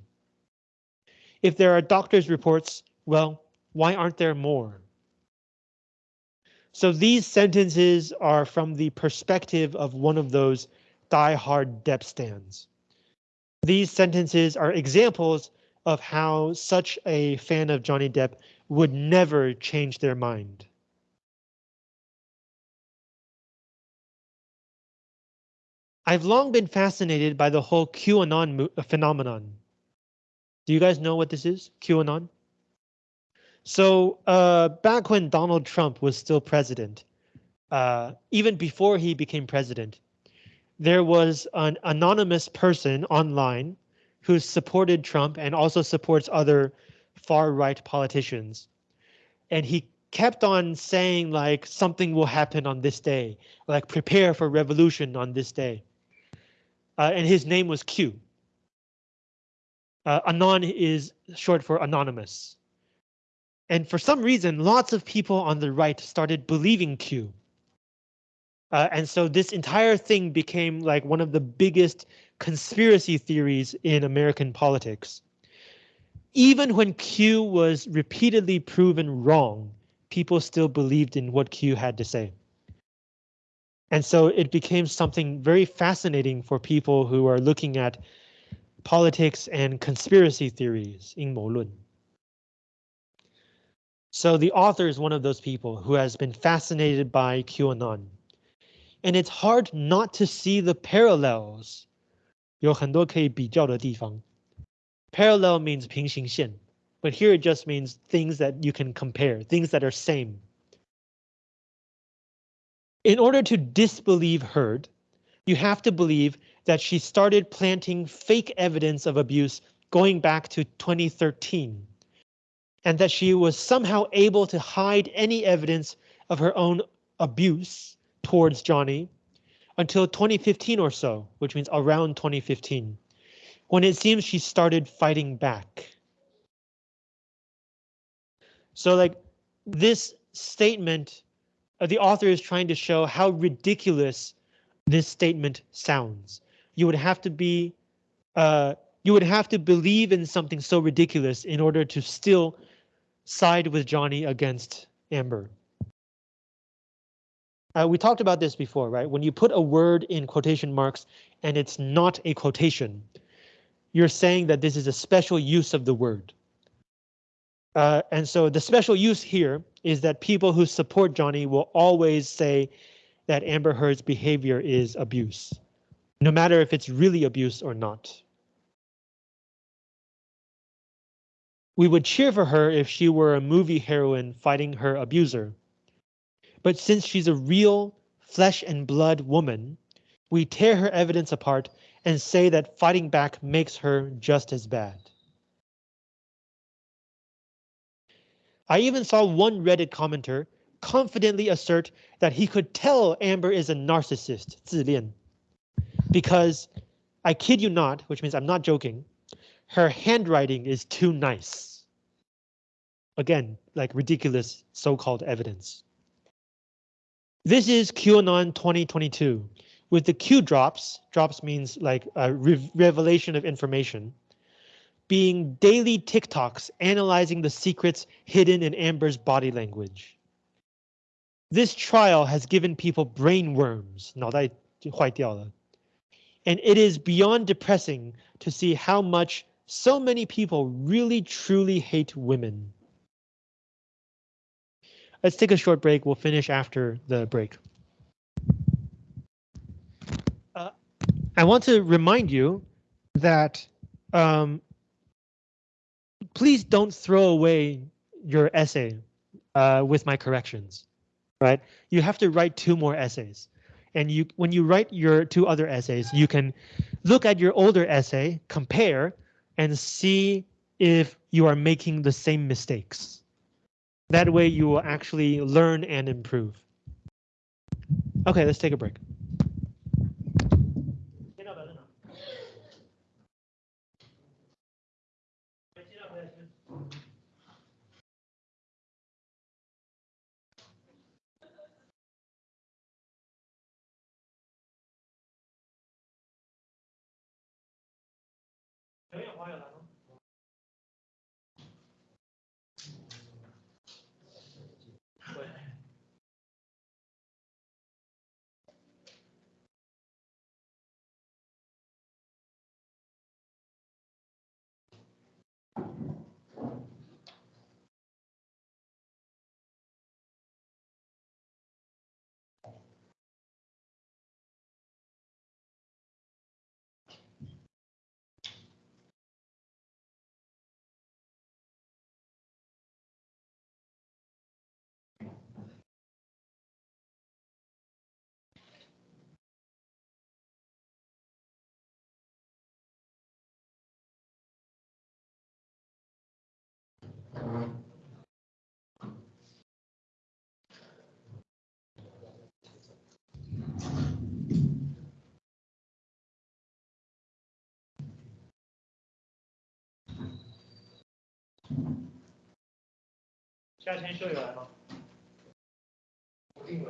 If there are doctor's reports, well, why aren't there more? So these sentences are from the perspective of one of those die-hard Depp stans. These sentences are examples of how such a fan of Johnny Depp would never change their mind. I've long been fascinated by the whole QAnon phenomenon. Do you guys know what this is? QAnon? So uh, back when Donald Trump was still president, uh, even before he became president, there was an anonymous person online who supported Trump and also supports other far right politicians. And he kept on saying like something will happen on this day, like prepare for revolution on this day. Uh, and his name was Q. Uh, Anon is short for anonymous. And for some reason, lots of people on the right started believing Q. Uh, and so this entire thing became like one of the biggest conspiracy theories in American politics. Even when Q was repeatedly proven wrong, people still believed in what Q had to say. And so it became something very fascinating for people who are looking at politics and conspiracy theories in Molun. So the author is one of those people who has been fascinated by QAnon And it's hard not to see the parallels. 有很多可以比较的地方. Parallel means 平行线, but here it just means things that you can compare, things that are same. In order to disbelieve Heard, you have to believe that she started planting fake evidence of abuse going back to 2013 and that she was somehow able to hide any evidence of her own abuse towards Johnny until 2015 or so, which means around 2015, when it seems she started fighting back. So like this statement, uh, the author is trying to show how ridiculous this statement sounds. You would have to be, uh, you would have to believe in something so ridiculous in order to still side with Johnny against Amber. Uh, we talked about this before, right? When you put a word in quotation marks and it's not a quotation, you're saying that this is a special use of the word. Uh, and so the special use here is that people who support Johnny will always say that Amber Heard's behavior is abuse, no matter if it's really abuse or not. We would cheer for her if she were a movie heroine fighting her abuser. But since she's a real flesh and blood woman, we tear her evidence apart and say that fighting back makes her just as bad. I even saw one Reddit commenter confidently assert that he could tell Amber is a narcissist, 自恋, because I kid you not, which means I'm not joking, her handwriting is too nice. Again, like ridiculous so-called evidence. This is QAnon 2022 with the Q drops. Drops means like a re revelation of information. Being daily TikToks analyzing the secrets hidden in Amber's body language. This trial has given people brain worms. 脑袋坏掉了. And it is beyond depressing to see how much so many people really truly hate women. Let's take a short break. We'll finish after the break. Uh, I want to remind you that um, please don't throw away your essay uh, with my corrections, right? You have to write two more essays. And you, when you write your two other essays, you can look at your older essay, compare, and see if you are making the same mistakes. That way you will actually learn and improve. Okay, let's take a break. 夏天秀有来吗？定。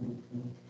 Thank you.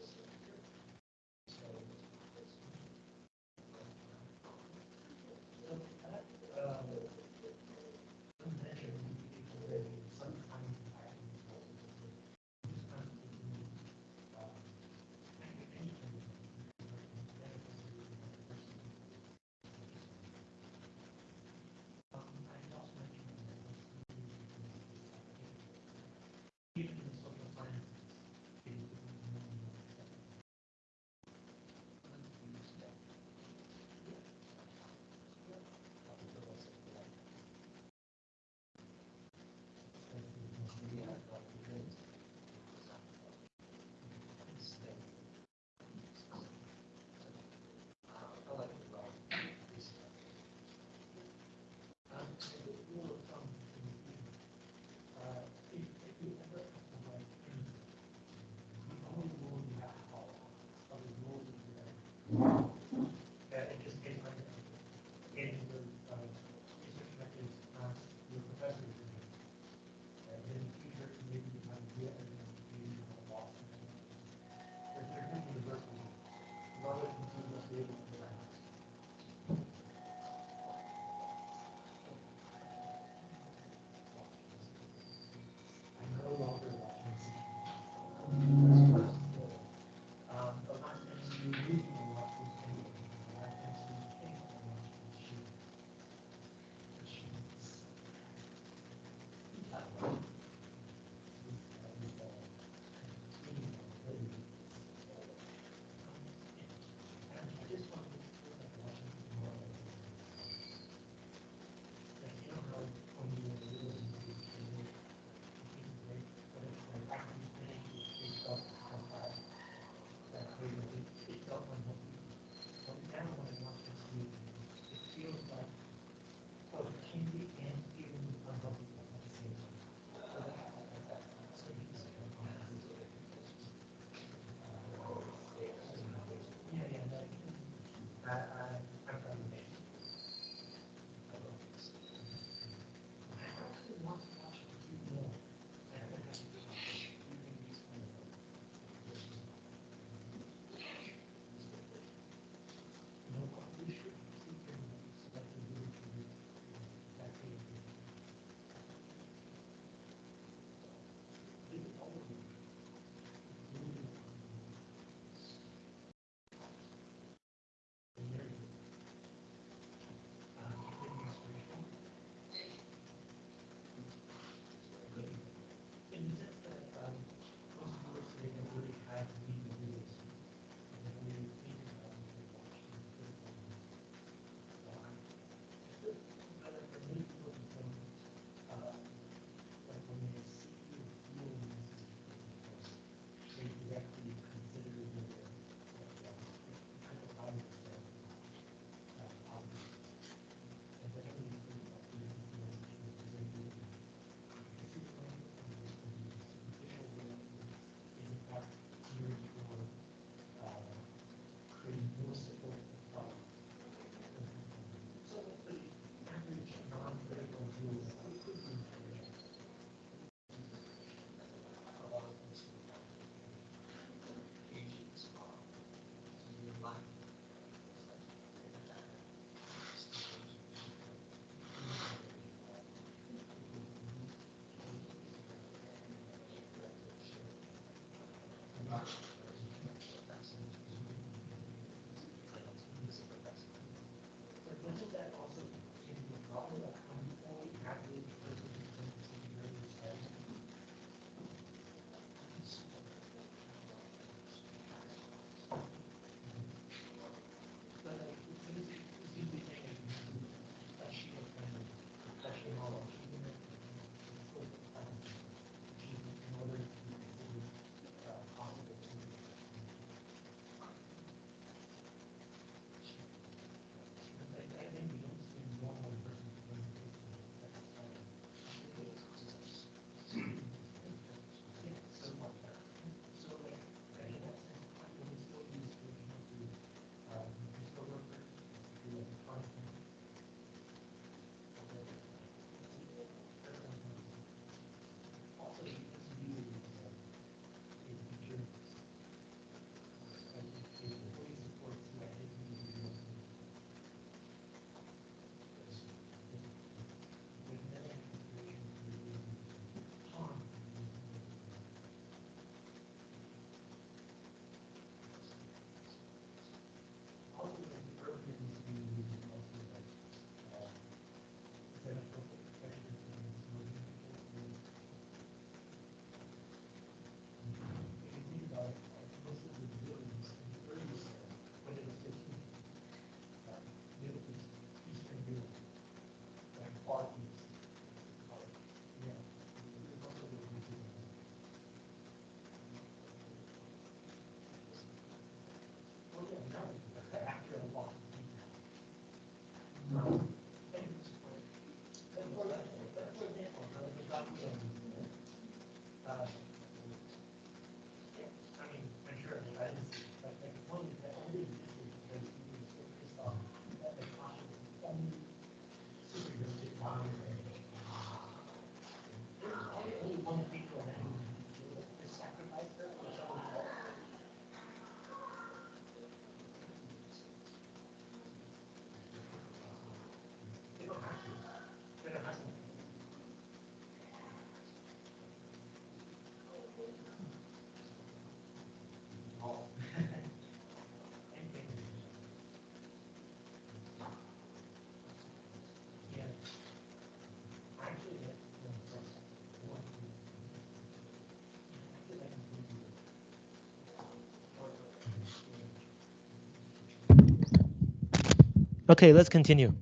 Okay, let's continue.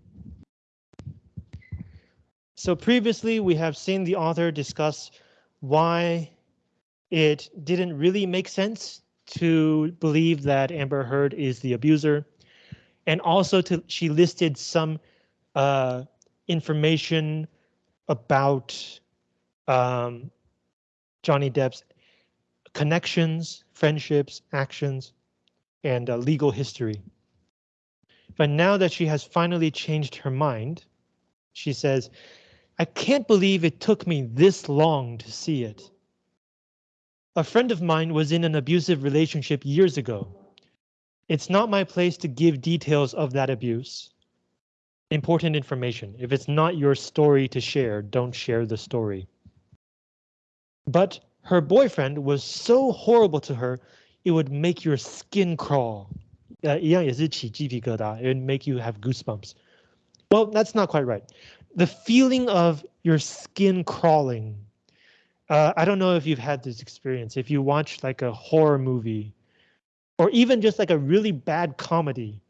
So previously we have seen the author discuss why it didn't really make sense to believe that Amber Heard is the abuser. And also to she listed some uh, information about um, Johnny Depp's connections, friendships, actions, and uh, legal history. But now that she has finally changed her mind, she says, I can't believe it took me this long to see it. A friend of mine was in an abusive relationship years ago. It's not my place to give details of that abuse. Important information. If it's not your story to share, don't share the story. But her boyfriend was so horrible to her, it would make your skin crawl. 呃，一样也是起鸡皮疙瘩，it would make you have goosebumps. Well, that's not quite right. The feeling of your skin crawling. Uh, I don't know if you've had this experience. If you watch like a horror movie or even just like a really bad comedy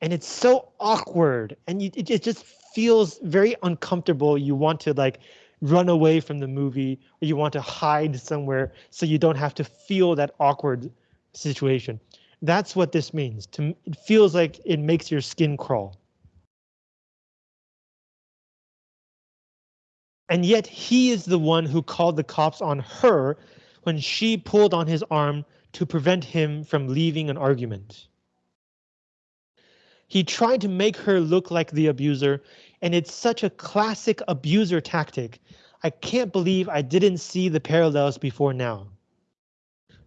and it's so awkward and you, it, it just feels very uncomfortable. You want to like run away from the movie or you want to hide somewhere so you don't have to feel that awkward situation. That's what this means. To, it feels like it makes your skin crawl. And yet he is the one who called the cops on her when she pulled on his arm to prevent him from leaving an argument. He tried to make her look like the abuser, and it's such a classic abuser tactic. I can't believe I didn't see the parallels before now.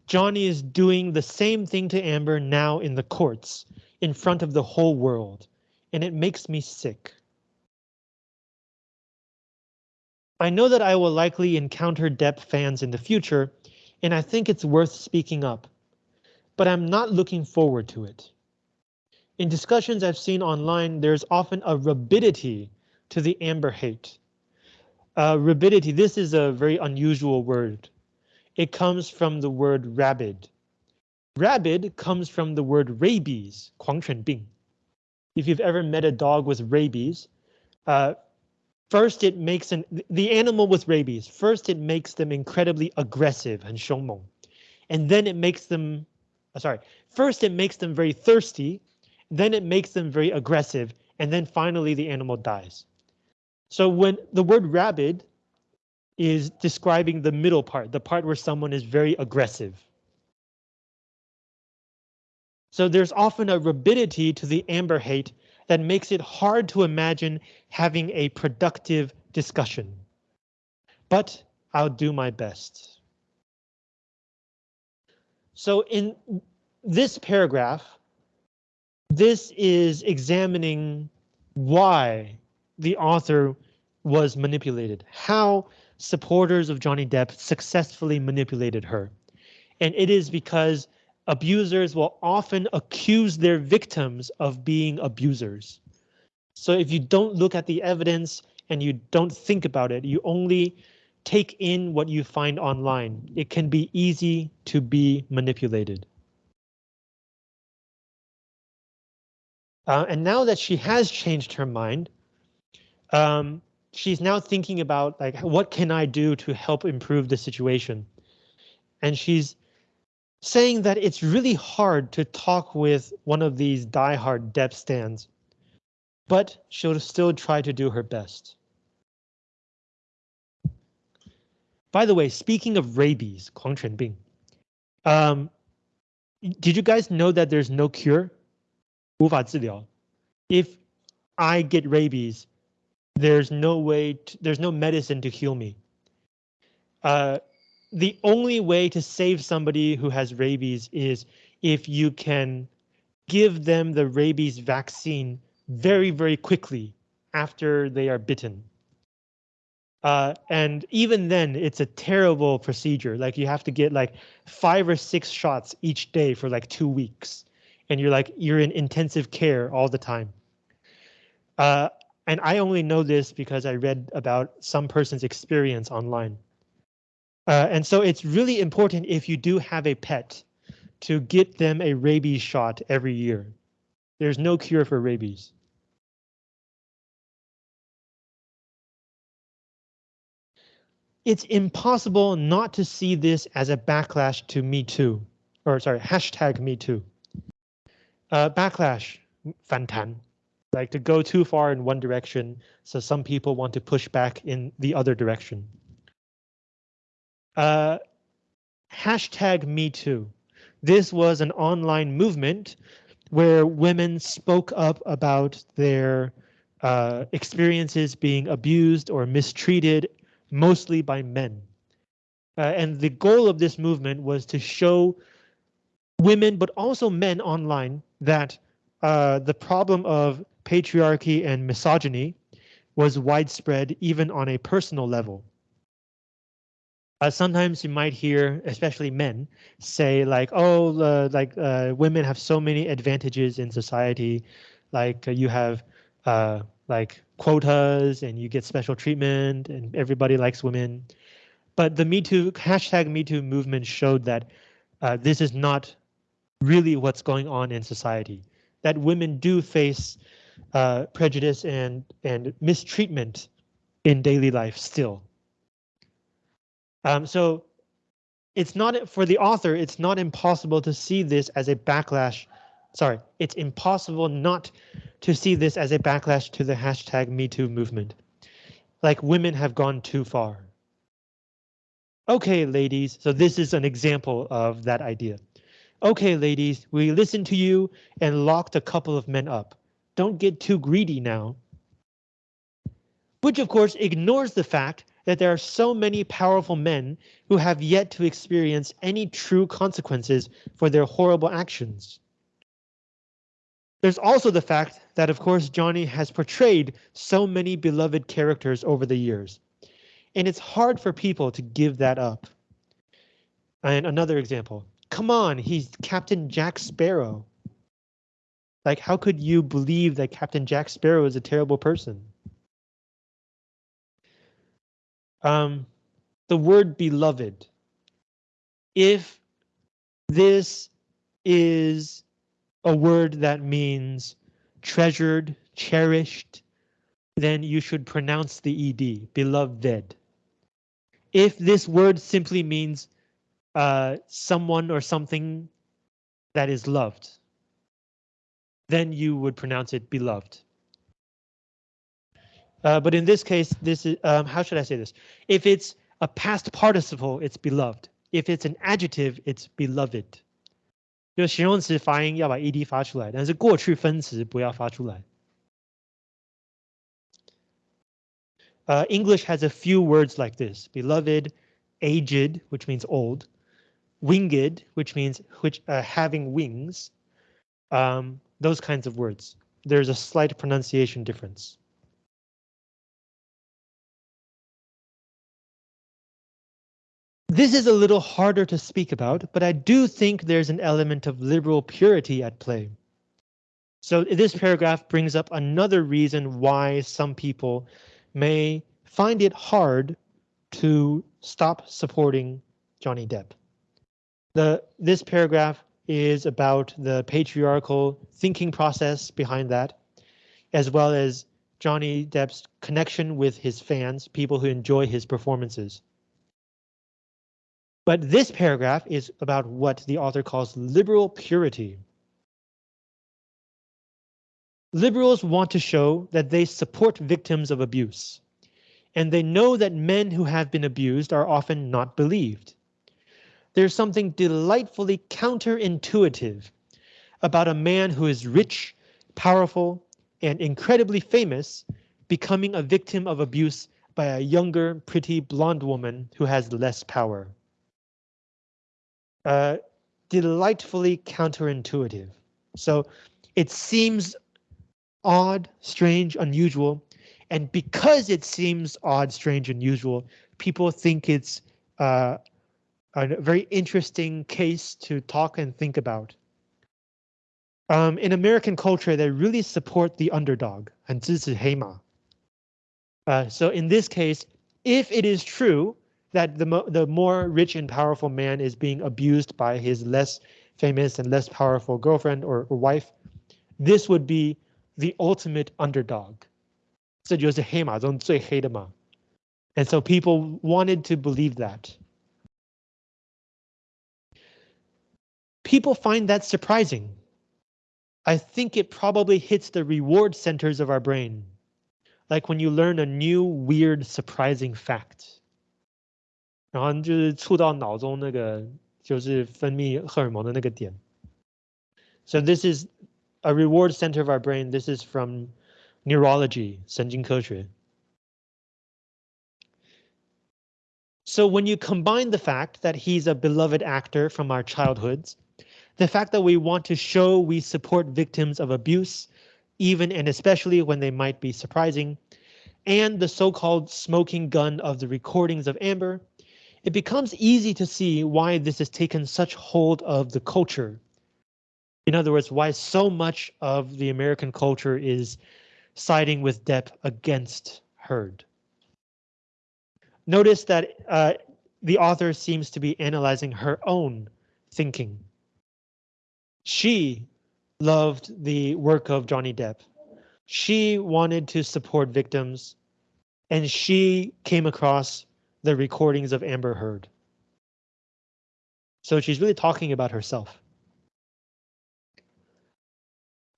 Johnny is doing the same thing to Amber now in the courts, in front of the whole world, and it makes me sick. I know that I will likely encounter Depp fans in the future, and I think it's worth speaking up, but I'm not looking forward to it. In discussions I've seen online, there's often a rabidity to the Amber hate. Uh, rabidity, this is a very unusual word. It comes from the word rabid. Rabid comes from the word rabies, 狂犬病. If you've ever met a dog with rabies, uh, first it makes an the animal with rabies. First it makes them incredibly aggressive and 凶猛, and then it makes them, uh, sorry, first it makes them very thirsty, then it makes them very aggressive, and then finally the animal dies. So when the word rabid is describing the middle part, the part where someone is very aggressive. So there's often a rabidity to the Amber hate that makes it hard to imagine having a productive discussion. But I'll do my best. So in this paragraph, this is examining why the author was manipulated, how supporters of Johnny Depp successfully manipulated her. And it is because abusers will often accuse their victims of being abusers. So if you don't look at the evidence and you don't think about it, you only take in what you find online. It can be easy to be manipulated. Uh, and now that she has changed her mind, um, she's now thinking about like what can I do to help improve the situation? And she's saying that it's really hard to talk with one of these diehard Depp stans, but she'll still try to do her best. By the way, speaking of rabies, 狂犬病, um, did you guys know that there's no cure? If I get rabies, there's no way, to, there's no medicine to heal me. Uh, the only way to save somebody who has rabies is if you can give them the rabies vaccine very, very quickly after they are bitten. Uh, and even then, it's a terrible procedure. Like you have to get like five or six shots each day for like two weeks. And you're like, you're in intensive care all the time. Uh, and I only know this because I read about some person's experience online. Uh, and so it's really important if you do have a pet to get them a rabies shot every year. There's no cure for rabies. It's impossible not to see this as a backlash to Me Too, or sorry, hashtag Me Too. Uh, backlash, 反弹, like to go too far in one direction, so some people want to push back in the other direction. Uh, hashtag Me Too. This was an online movement where women spoke up about their uh, experiences being abused or mistreated, mostly by men. Uh, and the goal of this movement was to show women, but also men online, that uh, the problem of patriarchy and misogyny was widespread even on a personal level. Uh, sometimes you might hear, especially men, say like, "Oh, uh, like uh, women have so many advantages in society, like uh, you have uh, like quotas and you get special treatment and everybody likes women." But the Me Too hashtag Me Too movement showed that uh, this is not really what's going on in society. That women do face prejudice and and mistreatment in daily life still. Um, so it's not for the author, it's not impossible to see this as a backlash. Sorry, it's impossible not to see this as a backlash to the hashtag MeToo movement. Like women have gone too far. Okay, ladies, so this is an example of that idea. Okay, ladies, we listened to you and locked a couple of men up. Don't get too greedy now. Which of course ignores the fact that there are so many powerful men who have yet to experience any true consequences for their horrible actions. There's also the fact that, of course, Johnny has portrayed so many beloved characters over the years, and it's hard for people to give that up. And another example, come on, he's Captain Jack Sparrow. Like, how could you believe that Captain Jack Sparrow is a terrible person? Um, the word beloved. If this is a word that means treasured, cherished, then you should pronounce the ed, beloved. If this word simply means uh, someone or something that is loved, then you would pronounce it beloved. Uh, but in this case, this is um, how should I say this? If it's a past participle, it's beloved. If it's an adjective, it's beloved. 就形容词发音要把 ed 发出来，但是过去分词不要发出来。Uh, English has a few words like this: beloved, aged, which means old, winged, which means which uh, having wings. Um, those kinds of words. There's a slight pronunciation difference. This is a little harder to speak about, but I do think there's an element of liberal purity at play. So this paragraph brings up another reason why some people may find it hard to stop supporting Johnny Depp. The this paragraph is about the patriarchal thinking process behind that, as well as Johnny Depp's connection with his fans, people who enjoy his performances. But this paragraph is about what the author calls liberal purity. Liberals want to show that they support victims of abuse, and they know that men who have been abused are often not believed. There's something delightfully counterintuitive about a man who is rich, powerful, and incredibly famous becoming a victim of abuse by a younger, pretty blonde woman who has less power. Uh, delightfully counterintuitive. So it seems odd, strange, unusual, and because it seems odd, strange, unusual, people think it's uh, a very interesting case to talk and think about. Um, in American culture, they really support the underdog, 很支持黑马. Uh, so in this case, if it is true that the, mo the more rich and powerful man is being abused by his less famous and less powerful girlfriend or, or wife, this would be the ultimate underdog. 这就是黑马中最黑的马. And so people wanted to believe that. People find that surprising. I think it probably hits the reward centers of our brain. Like when you learn a new, weird, surprising fact. 然后就是触到脑中那个就是分泌荷尔蒙的那个点. So this is a reward center of our brain. This is from neurology, 神经科学. So when you combine the fact that he's a beloved actor from our childhoods, the fact that we want to show we support victims of abuse, even and especially when they might be surprising, and the so-called smoking gun of the recordings of Amber, it becomes easy to see why this has taken such hold of the culture. In other words, why so much of the American culture is siding with Depp against Heard. Notice that uh, the author seems to be analyzing her own thinking. She loved the work of Johnny Depp. She wanted to support victims and she came across the recordings of Amber Heard. So she's really talking about herself.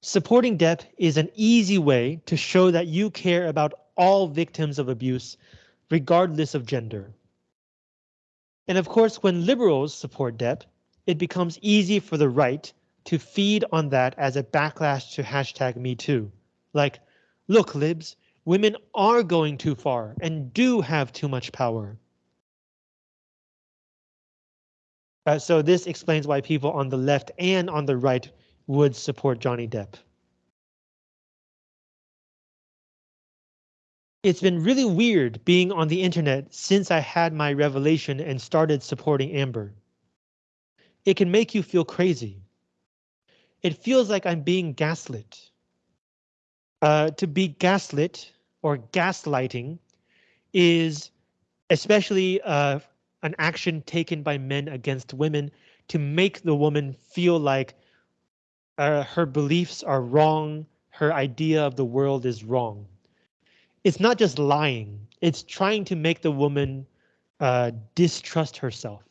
Supporting Depp is an easy way to show that you care about all victims of abuse regardless of gender. And of course, when liberals support Depp, it becomes easy for the right to feed on that as a backlash to hashtag me too. Like, look, libs, women are going too far and do have too much power. Uh, so this explains why people on the left and on the right would support Johnny Depp. It's been really weird being on the internet since I had my revelation and started supporting Amber. It can make you feel crazy. It feels like I'm being gaslit. Uh, to be gaslit or gaslighting is especially uh, an action taken by men against women to make the woman feel like uh, her beliefs are wrong, her idea of the world is wrong it's not just lying, it's trying to make the woman uh, distrust herself,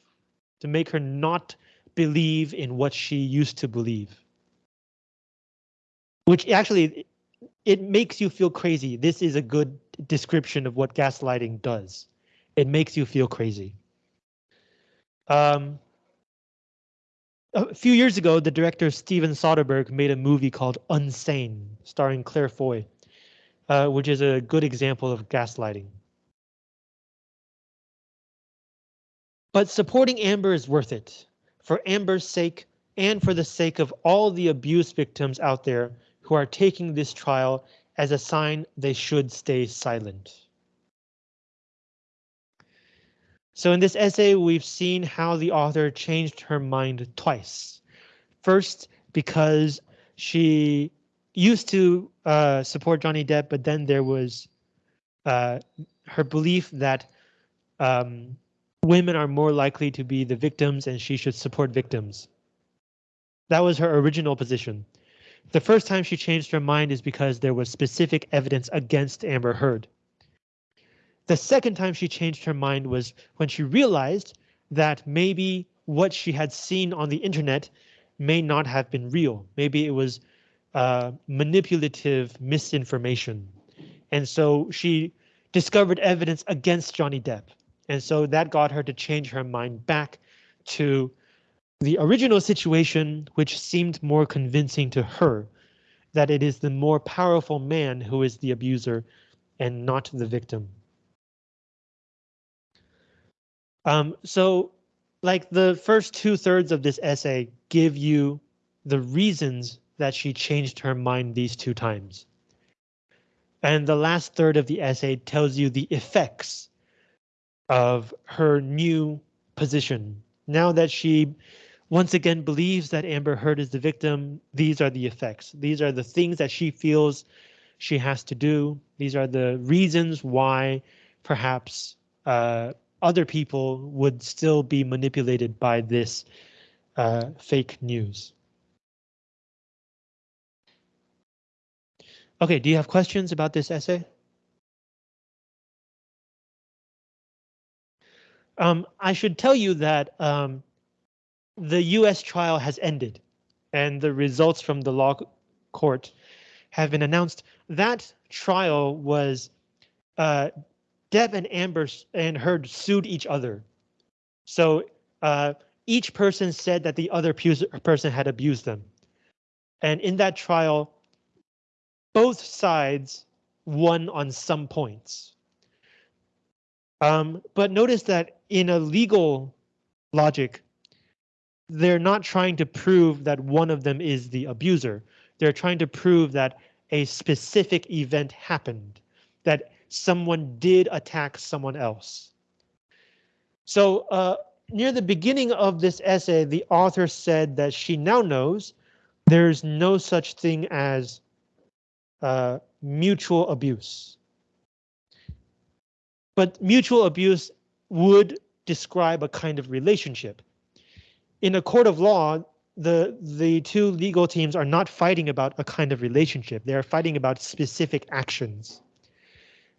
to make her not believe in what she used to believe. Which actually, it makes you feel crazy. This is a good description of what gaslighting does. It makes you feel crazy. Um, a few years ago, the director Steven Soderbergh made a movie called Unsane, starring Claire Foy uh, which is a good example of gaslighting. But supporting Amber is worth it for Amber's sake and for the sake of all the abuse victims out there who are taking this trial as a sign they should stay silent. So in this essay, we've seen how the author changed her mind twice. First, because she used to uh, support Johnny Depp, but then there was uh, her belief that um, women are more likely to be the victims and she should support victims. That was her original position. The first time she changed her mind is because there was specific evidence against Amber Heard. The second time she changed her mind was when she realized that maybe what she had seen on the internet may not have been real. Maybe it was uh, manipulative misinformation. And so she discovered evidence against Johnny Depp. And so that got her to change her mind back to the original situation, which seemed more convincing to her that it is the more powerful man who is the abuser and not the victim. Um, so like the first two thirds of this essay give you the reasons that she changed her mind these two times. And the last third of the essay tells you the effects of her new position. Now that she once again believes that Amber Heard is the victim, these are the effects. These are the things that she feels she has to do. These are the reasons why perhaps uh, other people would still be manipulated by this uh, fake news. Okay, do you have questions about this essay? Um, I should tell you that um, the US trial has ended and the results from the law court have been announced. That trial was uh, Depp and Amber and Heard sued each other. So uh, each person said that the other person had abused them. And in that trial, both sides won on some points. Um, but notice that in a legal logic, they're not trying to prove that one of them is the abuser. They're trying to prove that a specific event happened, that someone did attack someone else. So uh, near the beginning of this essay, the author said that she now knows there's no such thing as uh, mutual abuse. But mutual abuse would describe a kind of relationship. In a court of law, the the two legal teams are not fighting about a kind of relationship. They are fighting about specific actions.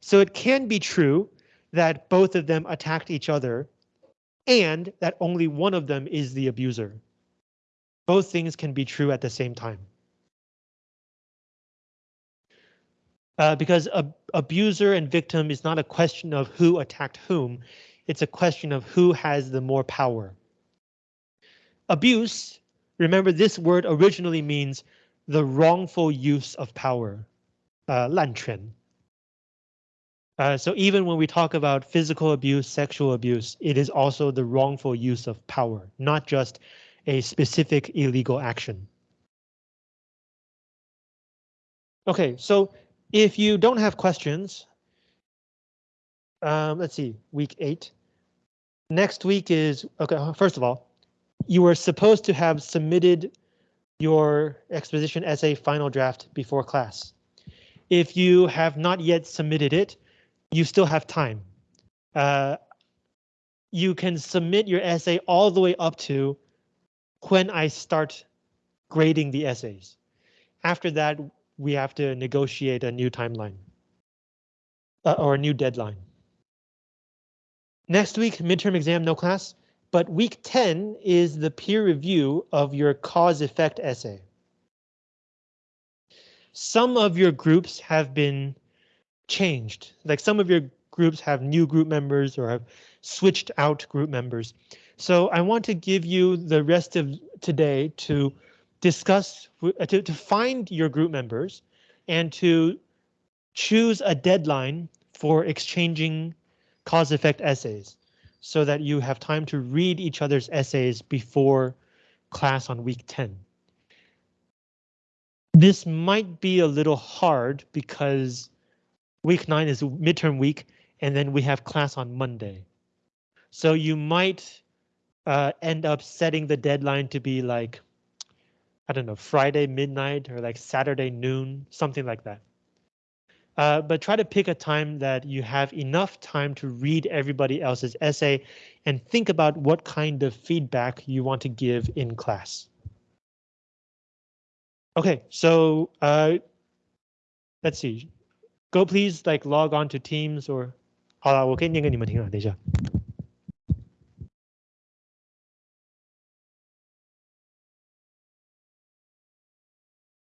So it can be true that both of them attacked each other and that only one of them is the abuser. Both things can be true at the same time. Uh, because ab abuser and victim is not a question of who attacked whom. It's a question of who has the more power. Abuse, remember this word originally means the wrongful use of power, uh, 滥权. Uh, so even when we talk about physical abuse, sexual abuse, it is also the wrongful use of power, not just a specific illegal action. Okay, so if you don't have questions, um, let's see, week eight. Next week is, okay, first of all, you were supposed to have submitted your exposition essay final draft before class. If you have not yet submitted it, you still have time. Uh, you can submit your essay all the way up to when I start grading the essays. After that, we have to negotiate a new timeline uh, or a new deadline. Next week, midterm exam, no class, but week 10 is the peer review of your cause effect essay. Some of your groups have been changed. Like some of your groups have new group members or have switched out group members. So I want to give you the rest of today to discuss, uh, to, to find your group members and to choose a deadline for exchanging cause effect essays so that you have time to read each other's essays before class on week 10. This might be a little hard because week nine is midterm week, and then we have class on Monday. So you might uh, end up setting the deadline to be like, I don't know, Friday midnight or like Saturday noon, something like that. Uh, but try to pick a time that you have enough time to read everybody else's essay and think about what kind of feedback you want to give in class. OK, so uh, let's see. Go please like log on to Teams or 好了，我可以念给你们听啊，等一下。